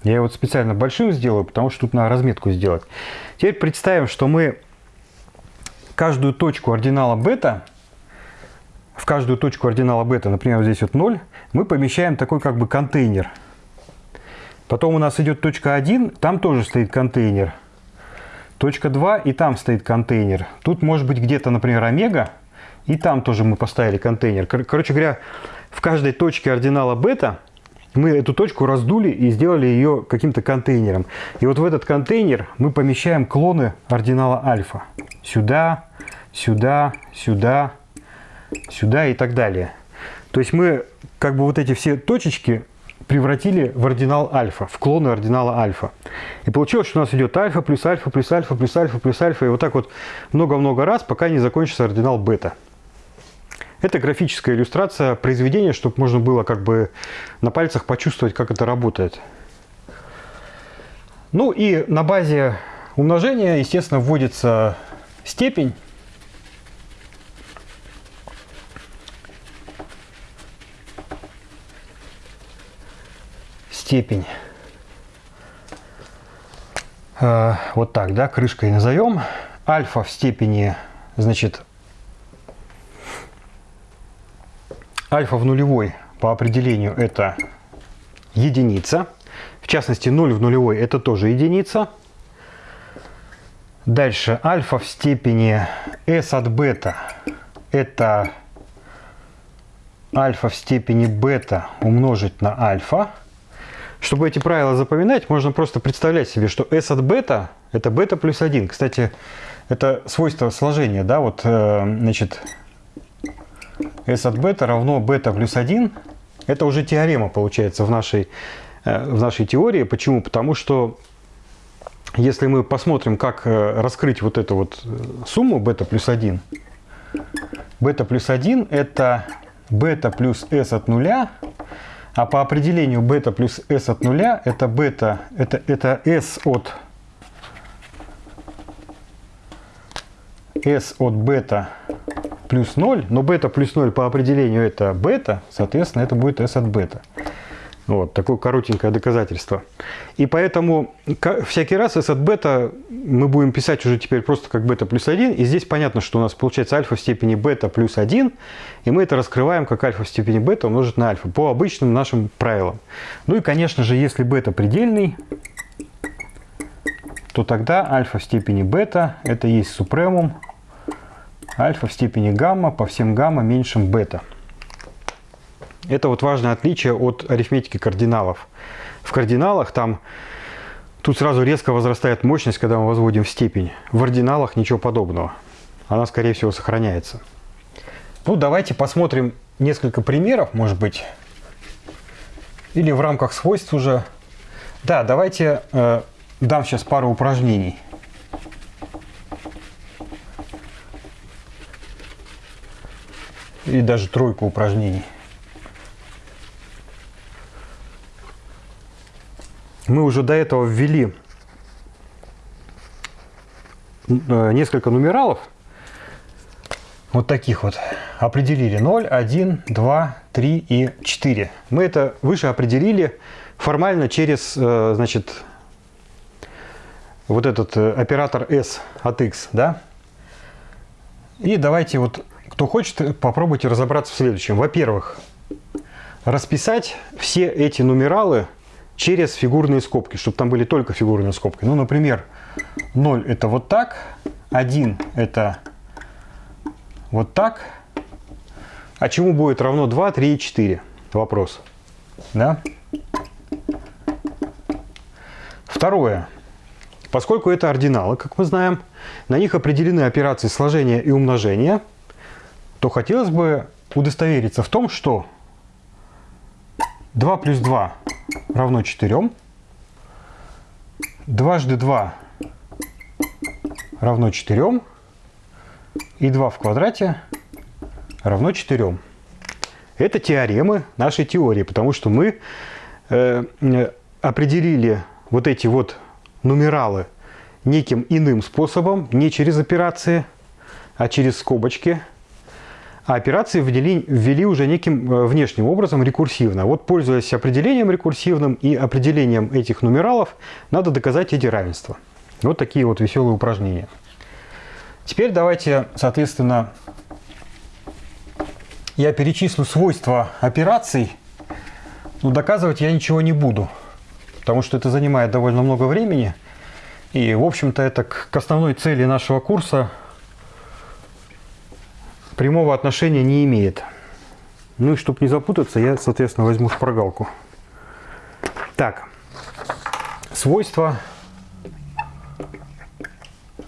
Я его специально большим сделаю, потому что тут надо разметку сделать. Теперь представим, что мы каждую точку ординала бета, в каждую точку ординала бета, например, вот здесь вот 0, мы помещаем такой как бы контейнер – Потом у нас идет точка 1, там тоже стоит контейнер. Точка 2, и там стоит контейнер. Тут может быть где-то, например, омега, и там тоже мы поставили контейнер. Короче говоря, в каждой точке ординала бета мы эту точку раздули и сделали ее каким-то контейнером. И вот в этот контейнер мы помещаем клоны ординала альфа. Сюда, сюда, сюда, сюда и так далее. То есть мы как бы вот эти все точечки превратили в ординал альфа, в клоны ординала альфа. И получилось, что у нас идет альфа плюс альфа плюс альфа плюс альфа плюс альфа. И вот так вот много-много раз, пока не закончится ординал бета. Это графическая иллюстрация произведения, чтобы можно было как бы на пальцах почувствовать, как это работает. Ну и на базе умножения, естественно, вводится степень. Степень. Э, вот так, да, крышкой назовем. Альфа в степени, значит, альфа в нулевой по определению это единица. В частности, 0 в нулевой это тоже единица. Дальше альфа в степени s от бета это альфа в степени бета умножить на альфа. Чтобы эти правила запоминать, можно просто представлять себе, что S от бета – это бета плюс 1. Кстати, это свойство сложения, да, вот, э, значит, S от бета равно бета плюс 1. Это уже теорема, получается, в нашей, э, в нашей теории. Почему? Потому что если мы посмотрим, как э, раскрыть вот эту вот сумму бета плюс 1, бета плюс 1 это бета плюс s от нуля, а по определению бета плюс s от нуля это бета, это, это s от s от бета плюс 0, но бета плюс 0 по определению это бета, соответственно, это будет s от бета. Вот, такое коротенькое доказательство. И поэтому всякий раз s от бета мы будем писать уже теперь просто как бета плюс 1. И здесь понятно, что у нас получается альфа в степени бета плюс 1. И мы это раскрываем как альфа в степени бета умножить на альфа по обычным нашим правилам. Ну и, конечно же, если бета предельный, то тогда альфа в степени бета это есть супремум альфа в степени гамма по всем гамма меньшим бета. Это вот важное отличие от арифметики кардиналов. В кардиналах там тут сразу резко возрастает мощность, когда мы возводим в степень. В ординалах ничего подобного. Она, скорее всего, сохраняется. Ну, давайте посмотрим несколько примеров, может быть. Или в рамках свойств уже. Да, давайте э, дам сейчас пару упражнений. И даже тройку упражнений. Мы уже до этого ввели э, несколько нумералов, вот таких вот, определили 0, 1, 2, 3 и 4. Мы это выше определили формально через, э, значит, вот этот э, оператор s от x, да? И давайте вот, кто хочет, попробуйте разобраться в следующем. Во-первых, расписать все эти нумералы через фигурные скобки, чтобы там были только фигурные скобки. Ну, например, 0 это вот так, 1 это вот так. А чему будет равно 2, 3 и 4? Вопрос. Да? Второе. Поскольку это ординалы, как мы знаем, на них определены операции сложения и умножения, то хотелось бы удостовериться в том, что 2 плюс 2 равно 4. Дважды 2 равно 4. И 2 в квадрате равно 4. Это теоремы нашей теории, потому что мы э, определили вот эти вот нумералы неким иным способом, не через операции, а через скобочки – а операции ввели, ввели уже неким э, внешним образом рекурсивно. Вот пользуясь определением рекурсивным и определением этих нумералов, надо доказать эти равенства. Вот такие вот веселые упражнения. Теперь давайте, соответственно, я перечислю свойства операций, но доказывать я ничего не буду, потому что это занимает довольно много времени. И, в общем-то, это к основной цели нашего курса прямого отношения не имеет. Ну и чтобы не запутаться, я, соответственно, возьму шпаргалку. Так, свойства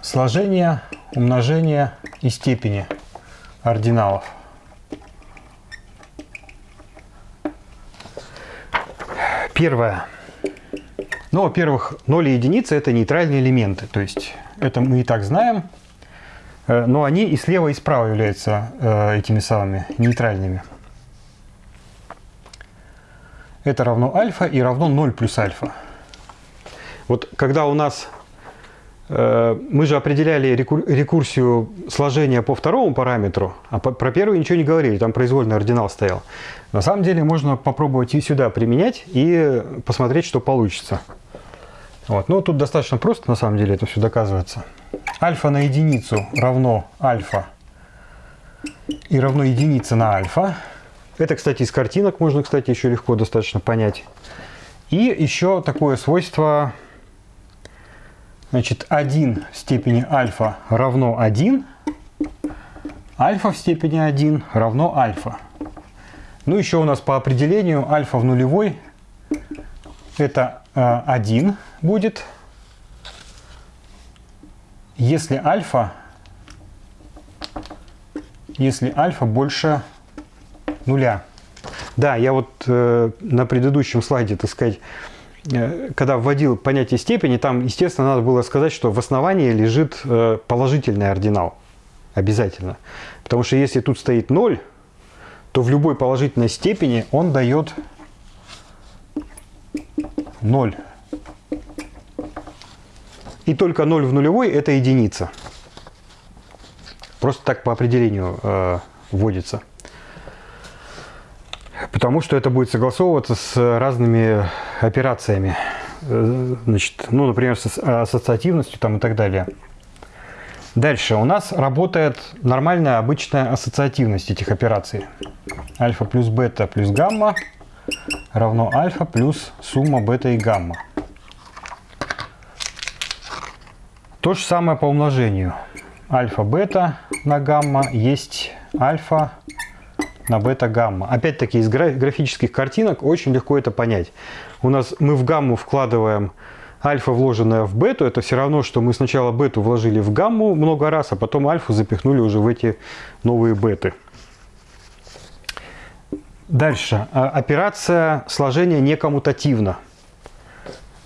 сложения, умножения и степени ординалов. Первое. Ну, во-первых, 0 и единицы – это нейтральные элементы. То есть это мы и так знаем. Э, но они и слева, и справа являются э, этими самыми нейтральными. Это равно альфа и равно 0 плюс альфа. Вот когда у нас э, мы же определяли рекурсию сложения по второму параметру, а про первый ничего не говорили, там произвольный ординал стоял. На самом деле можно попробовать и сюда применять и посмотреть, что получится. Вот. Ну, тут достаточно просто, на самом деле, это все доказывается альфа на единицу равно альфа и равно единице на альфа. Это, кстати, из картинок можно, кстати, еще легко достаточно понять. И еще такое свойство, значит, 1 в степени альфа равно 1, альфа в степени 1 равно альфа. Ну, еще у нас по определению альфа в нулевой это 1 э, будет, если альфа, если альфа больше нуля. Да, я вот э, на предыдущем слайде, так сказать, э, когда вводил понятие степени, там, естественно, надо было сказать, что в основании лежит э, положительный ординал. Обязательно. Потому что если тут стоит 0, то в любой положительной степени он дает 0. И только 0 в нулевой – это единица. Просто так по определению э, вводится. Потому что это будет согласовываться с разными операциями. Э, значит, ну, например, с ассоциативностью там, и так далее. Дальше у нас работает нормальная обычная ассоциативность этих операций. Альфа плюс бета плюс гамма равно альфа плюс сумма бета и гамма. То же самое по умножению. Альфа-бета на гамма есть альфа на бета-гамма. Опять-таки из графических картинок очень легко это понять. У нас мы в гамму вкладываем альфа, вложенная в бету. Это все равно, что мы сначала бету вложили в гамму много раз, а потом альфу запихнули уже в эти новые беты. Дальше. А, операция сложения не коммутативна.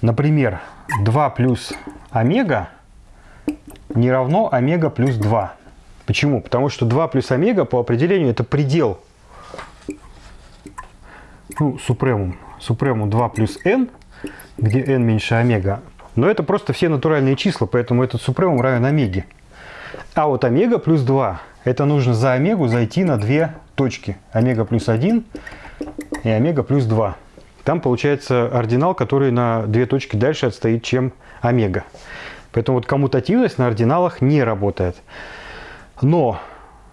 Например, 2 плюс омега не равно омега плюс 2. Почему? Потому что 2 плюс омега по определению это предел ну, супремум, супремум 2 плюс n, где n меньше омега. Но это просто все натуральные числа, поэтому этот супремум равен омеге. А вот омега плюс 2, это нужно за омегу зайти на две точки. Омега плюс 1 и омега плюс 2. Там получается ординал, который на две точки дальше отстоит, чем омега. Поэтому вот коммутативность на ординалах не работает. Но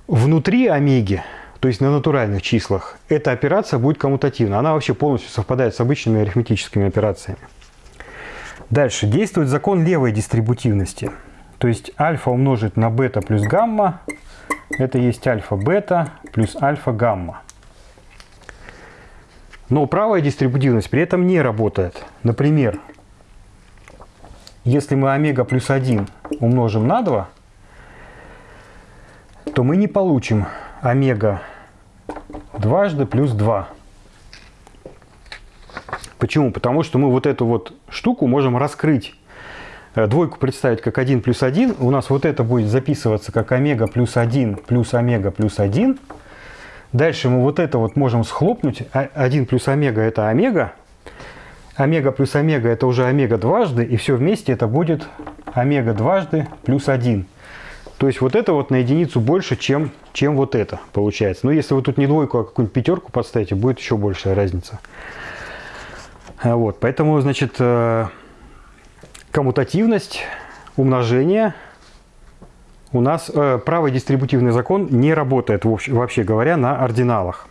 внутри омеги то есть на натуральных числах, эта операция будет коммутативна. Она вообще полностью совпадает с обычными арифметическими операциями. Дальше. Действует закон левой дистрибутивности. То есть альфа умножить на бета плюс гамма, это есть альфа-бета плюс альфа-гамма. Но правая дистрибутивность при этом не работает. Например, если мы омега плюс 1 умножим на 2, то мы не получим омега дважды плюс 2. Почему? Потому что мы вот эту вот штуку можем раскрыть. Э, двойку представить как 1 плюс 1. У нас вот это будет записываться как омега плюс 1 плюс омега плюс 1. Дальше мы вот это вот можем схлопнуть. 1 а, плюс омега это омега. Омега плюс омега это уже омега дважды. И все вместе это будет омега дважды плюс 1. То есть вот это вот на единицу больше, чем, чем вот это получается. Но если вы тут не двойку, а какую-нибудь пятерку подставите, будет еще большая разница. А вот, поэтому, значит, э, коммутативность, умножение у нас э, правый дистрибутивный закон не работает, вообще говоря, на ординалах.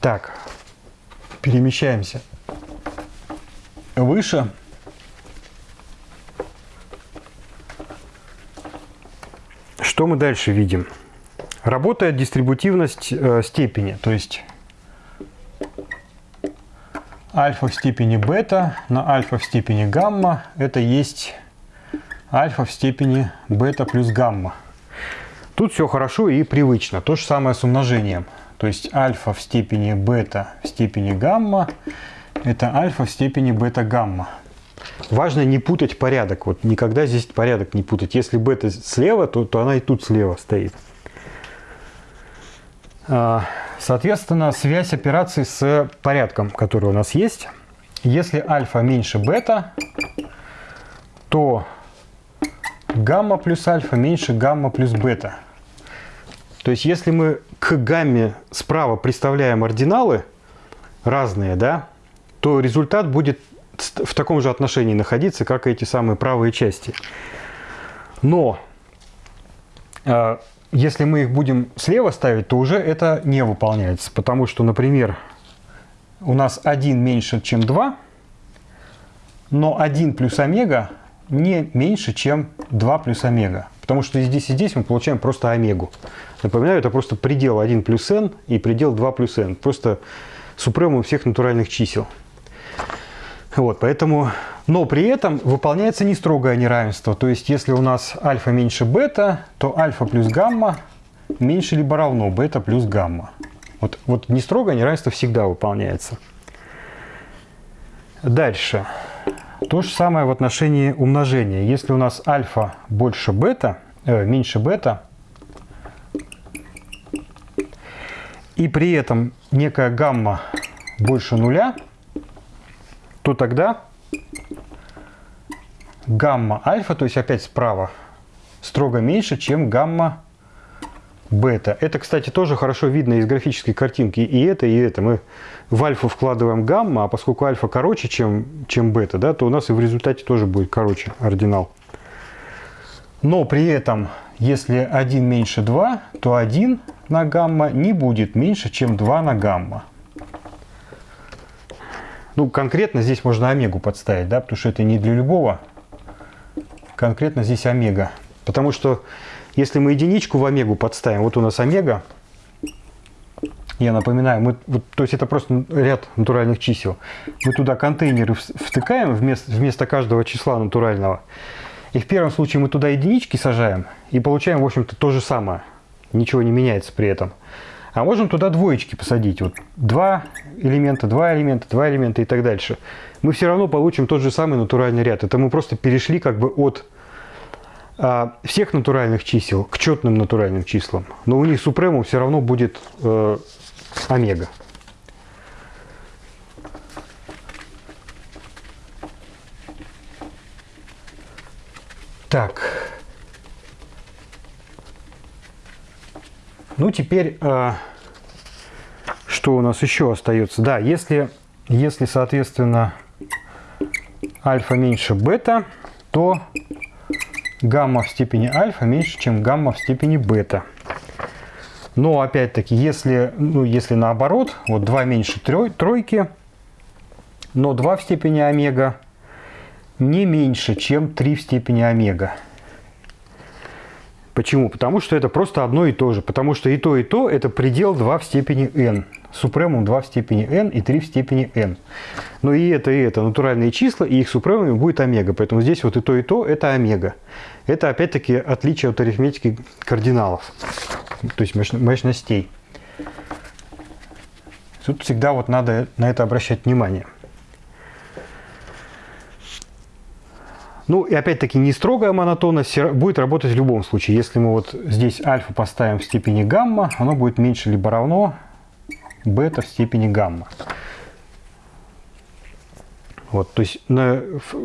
Так, перемещаемся выше. Что мы дальше видим? Работает дистрибутивность э, степени, то есть альфа в степени бета на альфа в степени гамма это есть альфа в степени бета плюс гамма. Тут все хорошо и привычно. То же самое с умножением. То есть альфа в степени бета в степени гамма это альфа в степени бета гамма. Важно не путать порядок. Вот никогда здесь порядок не путать. Если бета слева, то, то она и тут слева стоит. А, соответственно, связь операций с порядком, который у нас есть. Если альфа меньше бета, то гамма плюс альфа меньше гамма плюс бета. То есть, если мы к гамме справа представляем ординалы разные, да, то результат будет в таком же отношении находиться, как и эти самые правые части. Но э, если мы их будем слева ставить, то уже это не выполняется. Потому что, например, у нас 1 меньше, чем 2, но 1 плюс омега не меньше, чем 2 плюс омега. Потому что здесь и здесь мы получаем просто омегу. Напоминаю, это просто предел 1 плюс n и предел 2 плюс n. Просто супремум всех натуральных чисел. Вот, поэтому, но при этом выполняется не строгое неравенство. То есть, если у нас альфа меньше бета, то альфа плюс гамма меньше либо равно бета плюс гамма. Вот, вот не строгое неравенство всегда выполняется. Дальше. То же самое в отношении умножения. Если у нас альфа больше бета, э, меньше бета, и при этом некая гамма больше нуля, то тогда гамма альфа, то есть опять справа, строго меньше, чем гамма бета. Это, кстати, тоже хорошо видно из графической картинки. И это, и это. Мы в альфу вкладываем гамма, а поскольку альфа короче, чем, чем бета, да, то у нас и в результате тоже будет короче ординал. Но при этом, если 1 меньше 2, то 1 на гамма не будет меньше, чем 2 на гамма. Ну, конкретно здесь можно омегу подставить, да, потому что это не для любого. Конкретно здесь омега. Потому что если мы единичку в омегу подставим, вот у нас омега, я напоминаю, мы, вот, то есть это просто ряд натуральных чисел. Мы туда контейнеры втыкаем вместо, вместо каждого числа натурального. И в первом случае мы туда единички сажаем и получаем, в общем-то, то же самое. Ничего не меняется при этом. А можем туда двоечки посадить. Вот два элемента, два элемента, два элемента и так дальше. Мы все равно получим тот же самый натуральный ряд. Это мы просто перешли как бы от а, всех натуральных чисел к четным натуральным числам. Но у них супремум все равно будет э, омега. Так. Ну, теперь, э, что у нас еще остается? Да, если, если соответственно, альфа меньше бета, то гамма в степени альфа меньше, чем гамма в степени бета. Но опять-таки, если, ну, если наоборот, вот 2 меньше трой, тройки, но 2 в степени омега не меньше, чем 3 в степени омега. Почему? Потому что это просто одно и то же. Потому что и то, и то это предел 2 в степени n. Супремум 2 в степени n и 3 в степени n. Но и это, и это натуральные числа, и их супремумами будет омега. Поэтому здесь вот и то, и то это омега. Это опять-таки отличие от арифметики кардиналов, то есть мощностей. Тут всегда вот надо на это обращать внимание. Ну и опять-таки не строгая монотонность будет работать в любом случае. Если мы вот здесь альфа поставим в степени гамма, оно будет меньше либо равно бета в степени гамма. Вот, то есть, на,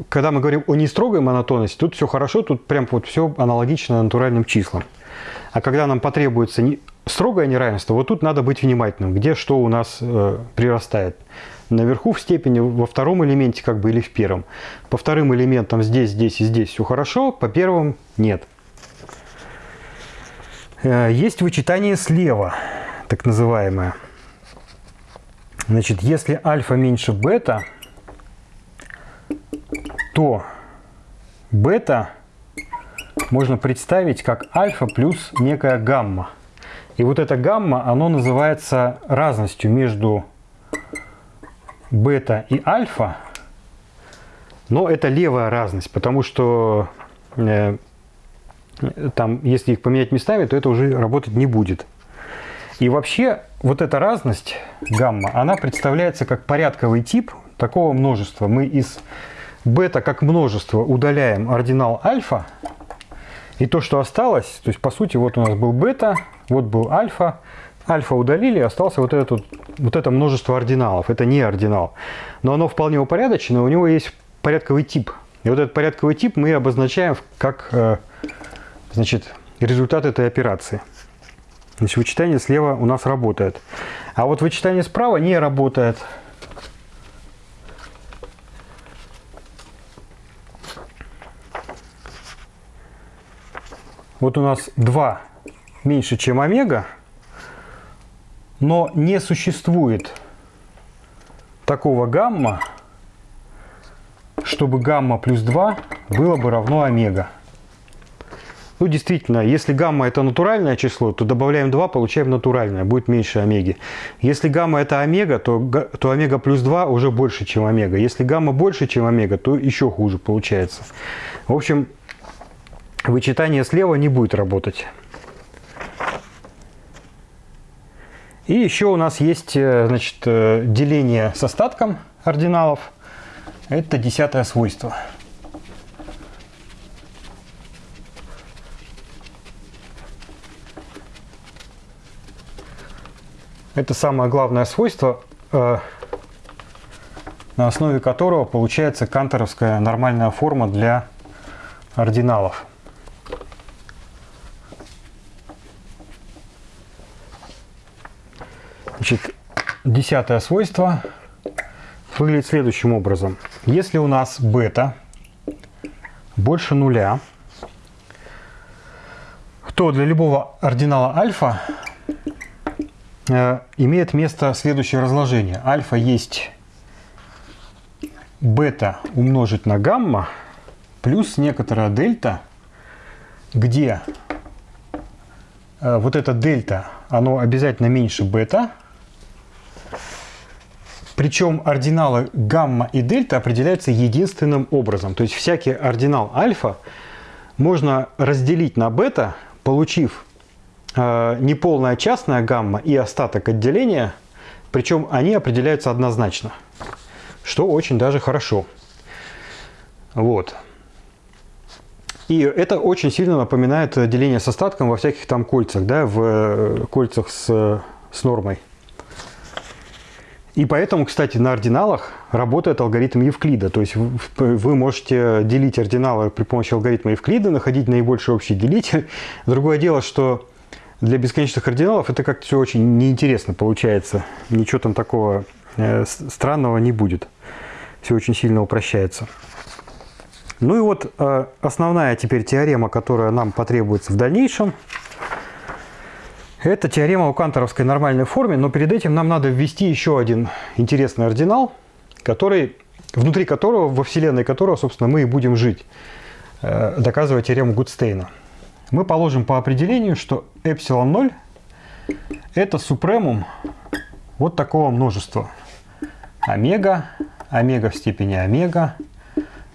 когда мы говорим о нестрогой монотонности, тут все хорошо, тут прям вот все аналогично натуральным числам. А когда нам потребуется не, строгое неравенство, вот тут надо быть внимательным, где что у нас э, прирастает наверху в степени, во втором элементе как бы или в первом. По вторым элементам здесь, здесь и здесь все хорошо, по первым нет. Э, есть вычитание слева, так называемое. Значит, если альфа меньше бета, то бета можно представить как альфа плюс некая гамма. И вот эта гамма, оно называется разностью между бета и альфа, но это левая разность, потому что э, там, если их поменять местами, то это уже работать не будет. И вообще вот эта разность гамма, она представляется как порядковый тип такого множества. Мы из бета как множество удаляем ординал альфа, и то, что осталось, то есть по сути вот у нас был бета, вот был альфа, альфа удалили, остался вот, этот, вот это множество ординалов. Это не ординал. Но оно вполне упорядочено, у него есть порядковый тип. И вот этот порядковый тип мы обозначаем как э, значит, результат этой операции. Значит, вычитание слева у нас работает. А вот вычитание справа не работает. Вот у нас 2 меньше, чем омега но не существует такого гамма, чтобы гамма плюс 2 было бы равно омега. Ну, действительно, если гамма это натуральное число, то добавляем 2, получаем натуральное, будет меньше омеги. Если гамма это омега, то, то омега плюс 2 уже больше, чем омега. Если гамма больше, чем омега, то еще хуже получается. В общем, вычитание слева не будет работать. И еще у нас есть э, значит, э, деление с остатком ординалов. Это десятое свойство. Это самое главное свойство, э, на основе которого получается канторовская нормальная форма для ординалов. Значит, десятое свойство выглядит следующим образом. Если у нас бета больше нуля, то для любого ординала альфа э, имеет место следующее разложение. Альфа есть бета умножить на гамма плюс некоторая дельта, где э, вот это дельта, оно обязательно меньше бета, причем ординалы гамма и дельта определяются единственным образом. То есть всякий ординал альфа можно разделить на бета, получив э, неполная частная гамма и остаток отделения, причем они определяются однозначно, что очень даже хорошо. Вот. И это очень сильно напоминает деление с остатком во всяких там кольцах, да, в э, кольцах с, с нормой. И поэтому, кстати, на ординалах работает алгоритм Евклида. То есть вы можете делить ординалы при помощи алгоритма Евклида, находить наибольший общий делитель. *laughs* Другое дело, что для бесконечных ординалов это как-то все очень неинтересно получается. Ничего там такого э, странного не будет. Все очень сильно упрощается. Ну и вот э, основная теперь теорема, которая нам потребуется в дальнейшем – это теорема о канторовской нормальной форме, но перед этим нам надо ввести еще один интересный ординал, который, внутри которого, во вселенной которого, собственно, мы и будем жить, э, доказывая теорему Гудстейна. Мы положим по определению, что эпсилон 0 это супремум вот такого множества. Омега, омега в степени омега,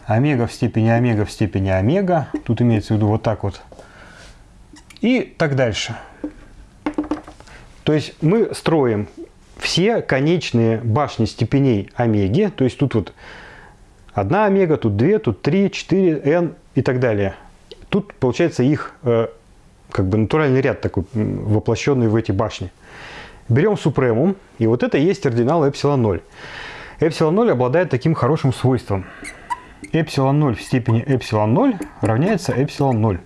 омега в степени омега в степени омега. Тут имеется в виду вот так вот. И так дальше. То есть мы строим все конечные башни степеней омеги, то есть тут вот одна омега, тут две, тут три, четыре, n и так далее. Тут получается их э, как бы натуральный ряд такой, воплощенный в эти башни. Берем супремум, и вот это и есть ординал эпсилон 0. Эпсилон 0 обладает таким хорошим свойством. Эпсилон 0 в степени эпсилон 0 равняется эпсилон 0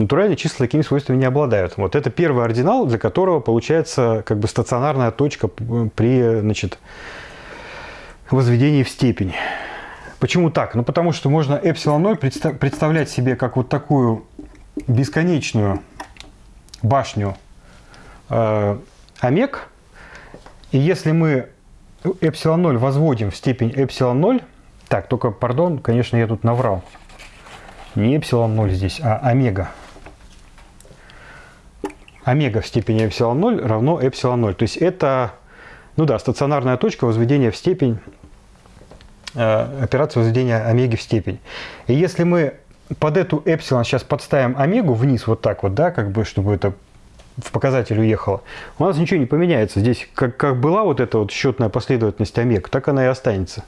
натуральные числа такими свойствами не обладают. Вот это первый ординал, для которого получается как бы стационарная точка при значит, возведении в степень. Почему так? Ну потому что можно эпсилон 0 представлять себе как вот такую бесконечную башню э, омег. И если мы эпсилон 0 возводим в степень эпсилон 0, так, только, пардон, конечно, я тут наврал. Не эпсилон 0 здесь, а омега омега в степени эпсилон 0 равно эпсилон 0. То есть это, ну да, стационарная точка возведения в степень, э, операции возведения омеги в степень. И если мы под эту эпсилон сейчас подставим омегу вниз вот так вот, да, как бы, чтобы это в показатель уехало, у нас ничего не поменяется. Здесь как, как была вот эта вот счетная последовательность омег, так она и останется.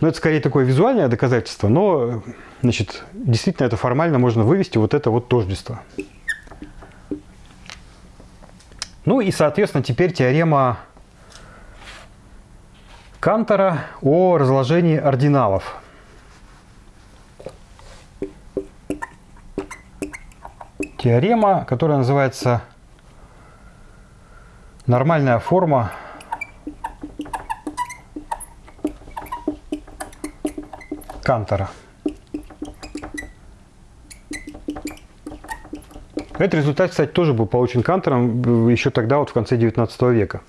Но это скорее такое визуальное доказательство, но значит, действительно это формально можно вывести вот это вот тождество. Ну и, соответственно, теперь теорема Кантора о разложении ординалов. Теорема, которая называется нормальная форма Кантора. Этот результат, кстати, тоже был получен Кантором еще тогда, вот в конце 19 века.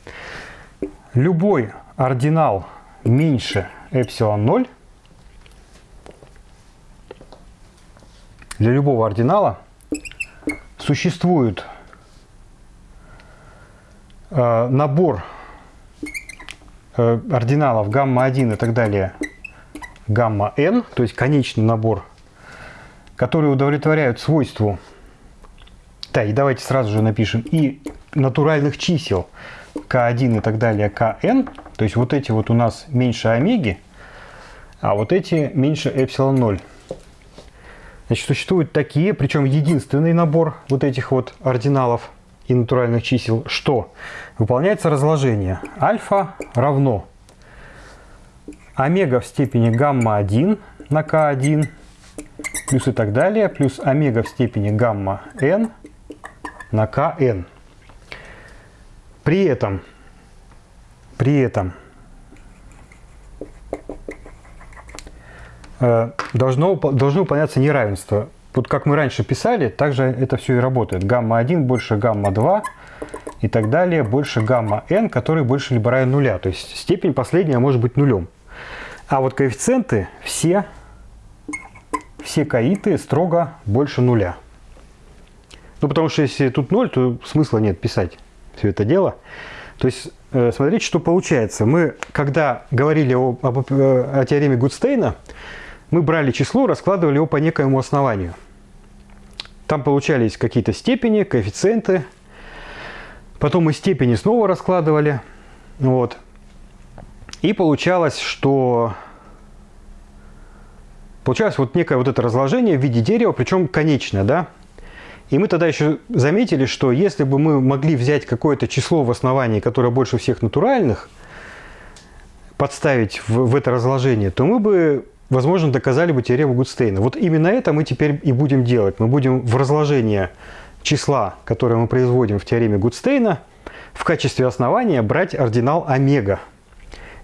Любой ординал меньше эпсилон 0 для любого ординала существует э, набор э, ординалов гамма-1 и так далее гамма-n, то есть конечный набор, которые удовлетворяют свойству да, и давайте сразу же напишем. И натуральных чисел. K1 и так далее, kn, то есть вот эти вот у нас меньше омеги, а вот эти меньше эпсилон 0. Значит, существуют такие, причем единственный набор вот этих вот ординалов и натуральных чисел, что? Выполняется разложение. Альфа равно омега в степени гамма-1 на k1 плюс и так далее, плюс омега в степени гамма-n на kn. При этом, при этом э, должно, должно выполняться неравенство. Вот как мы раньше писали, также это все и работает. Гамма-1 больше гамма-2 и так далее, больше гамма-n, который больше либо равен нуля. То есть степень последняя может быть нулем. А вот коэффициенты все, все каиты строго больше нуля. Ну, потому что если тут 0, то смысла нет писать все это дело. То есть, э, смотрите, что получается. Мы, когда говорили о, об, э, о теореме Гудстейна, мы брали число, раскладывали его по некоему основанию. Там получались какие-то степени, коэффициенты. Потом мы степени снова раскладывали. Вот. И получалось, что получалось вот некое вот это разложение в виде дерева, причем конечное, да? И мы тогда еще заметили, что если бы мы могли взять какое-то число в основании, которое больше всех натуральных, подставить в, в это разложение, то мы бы, возможно, доказали бы теорему Гудстейна. Вот именно это мы теперь и будем делать. Мы будем в разложение числа, которое мы производим в теореме Гудстейна, в качестве основания брать ординал омега.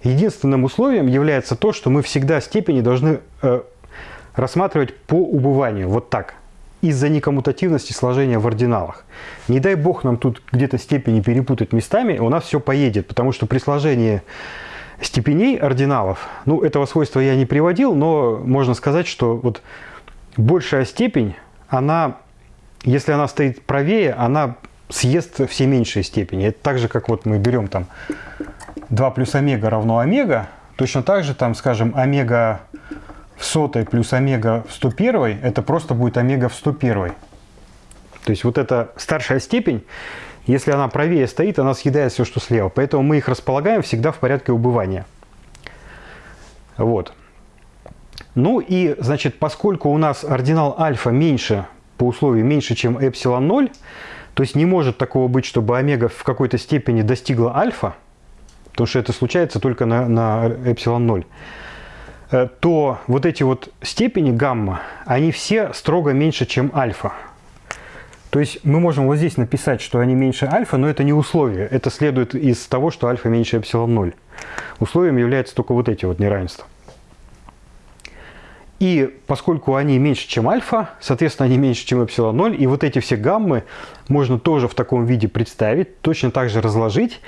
Единственным условием является то, что мы всегда степени должны э, рассматривать по убыванию. Вот так из-за некоммутативности сложения в ординалах. Не дай бог нам тут где-то степени перепутать местами, у нас все поедет, потому что при сложении степеней ординалов, ну, этого свойства я не приводил, но можно сказать, что вот большая степень, она, если она стоит правее, она съест все меньшие степени. Это так же, как вот мы берем там 2 плюс омега равно омега, точно так же там, скажем, омега сотой плюс омега в 101, это просто будет омега в 101. То есть вот эта старшая степень, если она правее стоит, она съедает все, что слева. Поэтому мы их располагаем всегда в порядке убывания. Вот. Ну и, значит, поскольку у нас ординал альфа меньше, по условию меньше, чем эпсилон 0, то есть не может такого быть, чтобы омега в какой-то степени достигла альфа, потому что это случается только на, на эпсилон 0, Э, то вот эти вот степени гамма, они все строго меньше, чем альфа. То есть мы можем вот здесь написать, что они меньше альфа, но это не условие. Это следует из того, что альфа меньше эпсилон 0. Условием являются только вот эти вот неравенства. И поскольку они меньше, чем альфа, соответственно, они меньше, чем эпсилон 0, и вот эти все гаммы можно тоже в таком виде представить, точно так же разложить.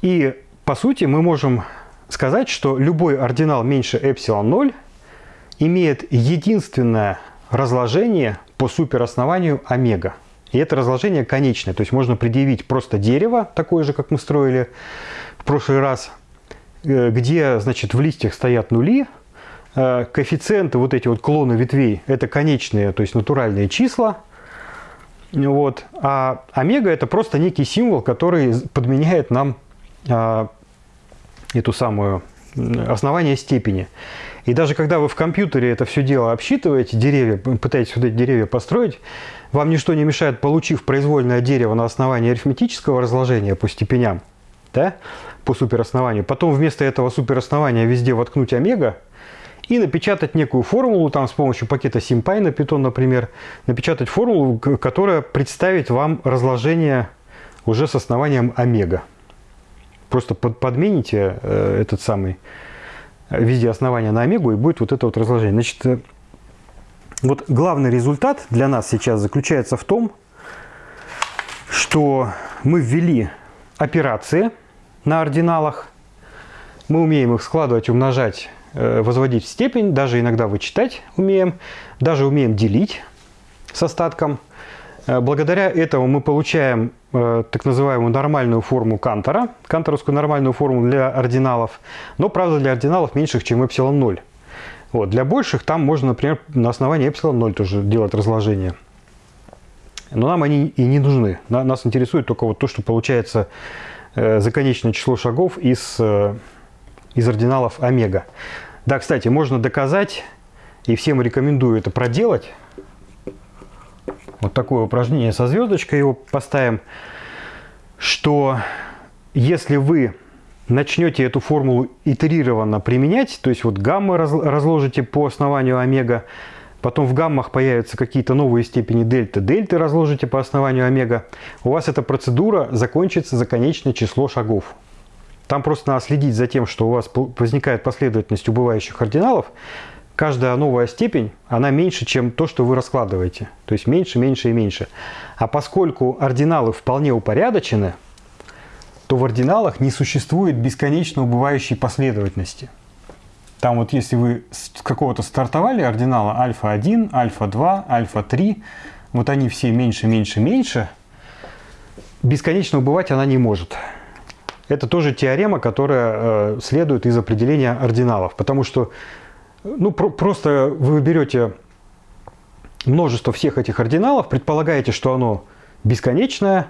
И по сути мы можем сказать, что любой ординал меньше эпсилон 0 имеет единственное разложение по супероснованию омега. И это разложение конечное, то есть можно предъявить просто дерево, такое же, как мы строили в прошлый раз, э, где, значит, в листьях стоят нули, э, коэффициенты, вот эти вот клоны ветвей, это конечные, то есть натуральные числа, вот. А омега это просто некий символ, который подменяет нам а, эту самую основание степени. И даже когда вы в компьютере это все дело обсчитываете, деревья, пытаетесь вот эти деревья построить, вам ничто не мешает, получив произвольное дерево на основании арифметического разложения по степеням, да, по супероснованию, потом вместо этого супероснования везде воткнуть омега и напечатать некую формулу, там с помощью пакета SymPy на Python, например, напечатать формулу, которая представит вам разложение уже с основанием омега просто под, подмените э, этот самый э, везде основания на омегу, и будет вот это вот разложение. Значит, э, вот главный результат для нас сейчас заключается в том, что мы ввели операции на ординалах, мы умеем их складывать, умножать, э, возводить в степень, даже иногда вычитать умеем, даже умеем делить с остатком. Э, благодаря этому мы получаем э, так называемую нормальную форму Кантора, канторовскую нормальную форму для ординалов, но, правда, для ординалов меньших, чем эпсилон 0. Вот. Для больших там можно, например, на основании эпсилон 0 тоже делать разложение. Но нам они и не нужны. Нас интересует только вот то, что получается э, за конечное число шагов из, из ординалов омега. Да, кстати, можно доказать, и всем рекомендую это проделать. Вот такое упражнение со звездочкой его поставим, что если вы начнете эту формулу итерированно применять, то есть вот гаммы разложите по основанию омега, потом в гаммах появятся какие-то новые степени дельта, дельты разложите по основанию омега, у вас эта процедура закончится за конечное число шагов. Там просто надо следить за тем, что у вас возникает последовательность убывающих ординалов. Каждая новая степень, она меньше, чем то, что вы раскладываете. То есть меньше, меньше и меньше. А поскольку ординалы вполне упорядочены, то в ординалах не существует бесконечно убывающей последовательности. Там вот если вы с какого-то стартовали ординала альфа-1, альфа-2, альфа-3, вот они все меньше, меньше, меньше, бесконечно убывать она не может. Это тоже теорема, которая э, следует из определения ординалов, потому что ну, про просто вы берете множество всех этих ординалов, предполагаете, что оно бесконечное,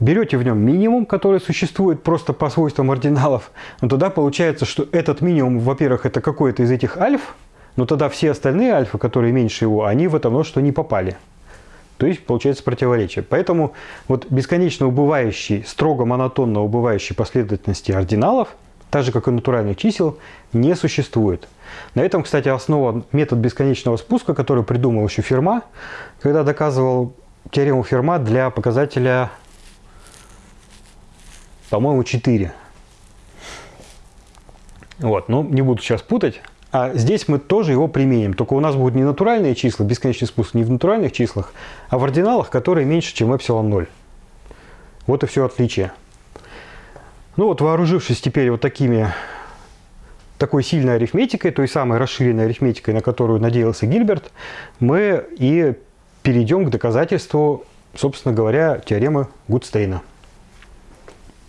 берете в нем минимум, который существует просто по свойствам ординалов, но тогда получается, что этот минимум, во-первых, это какой-то из этих альф, но тогда все остальные альфа, которые меньше его, они в это множество не попали. То есть получается противоречие. Поэтому вот бесконечно убывающий, строго монотонно убывающей последовательности ординалов, так же как и натуральных чисел, не существует. На этом, кстати, основан метод бесконечного спуска, который придумал еще Ферма, когда доказывал теорему Ферма для показателя по-моему, 4. Вот, но не буду сейчас путать. А здесь мы тоже его применим. Только у нас будут не натуральные числа, бесконечный спуск не в натуральных числах, а в ординалах, которые меньше, чем эпсилон 0. Вот и все отличие. Ну вот, вооружившись теперь вот такими, такой сильной арифметикой, той самой расширенной арифметикой, на которую надеялся Гильберт, мы и перейдем к доказательству, собственно говоря, теоремы Гудстейна.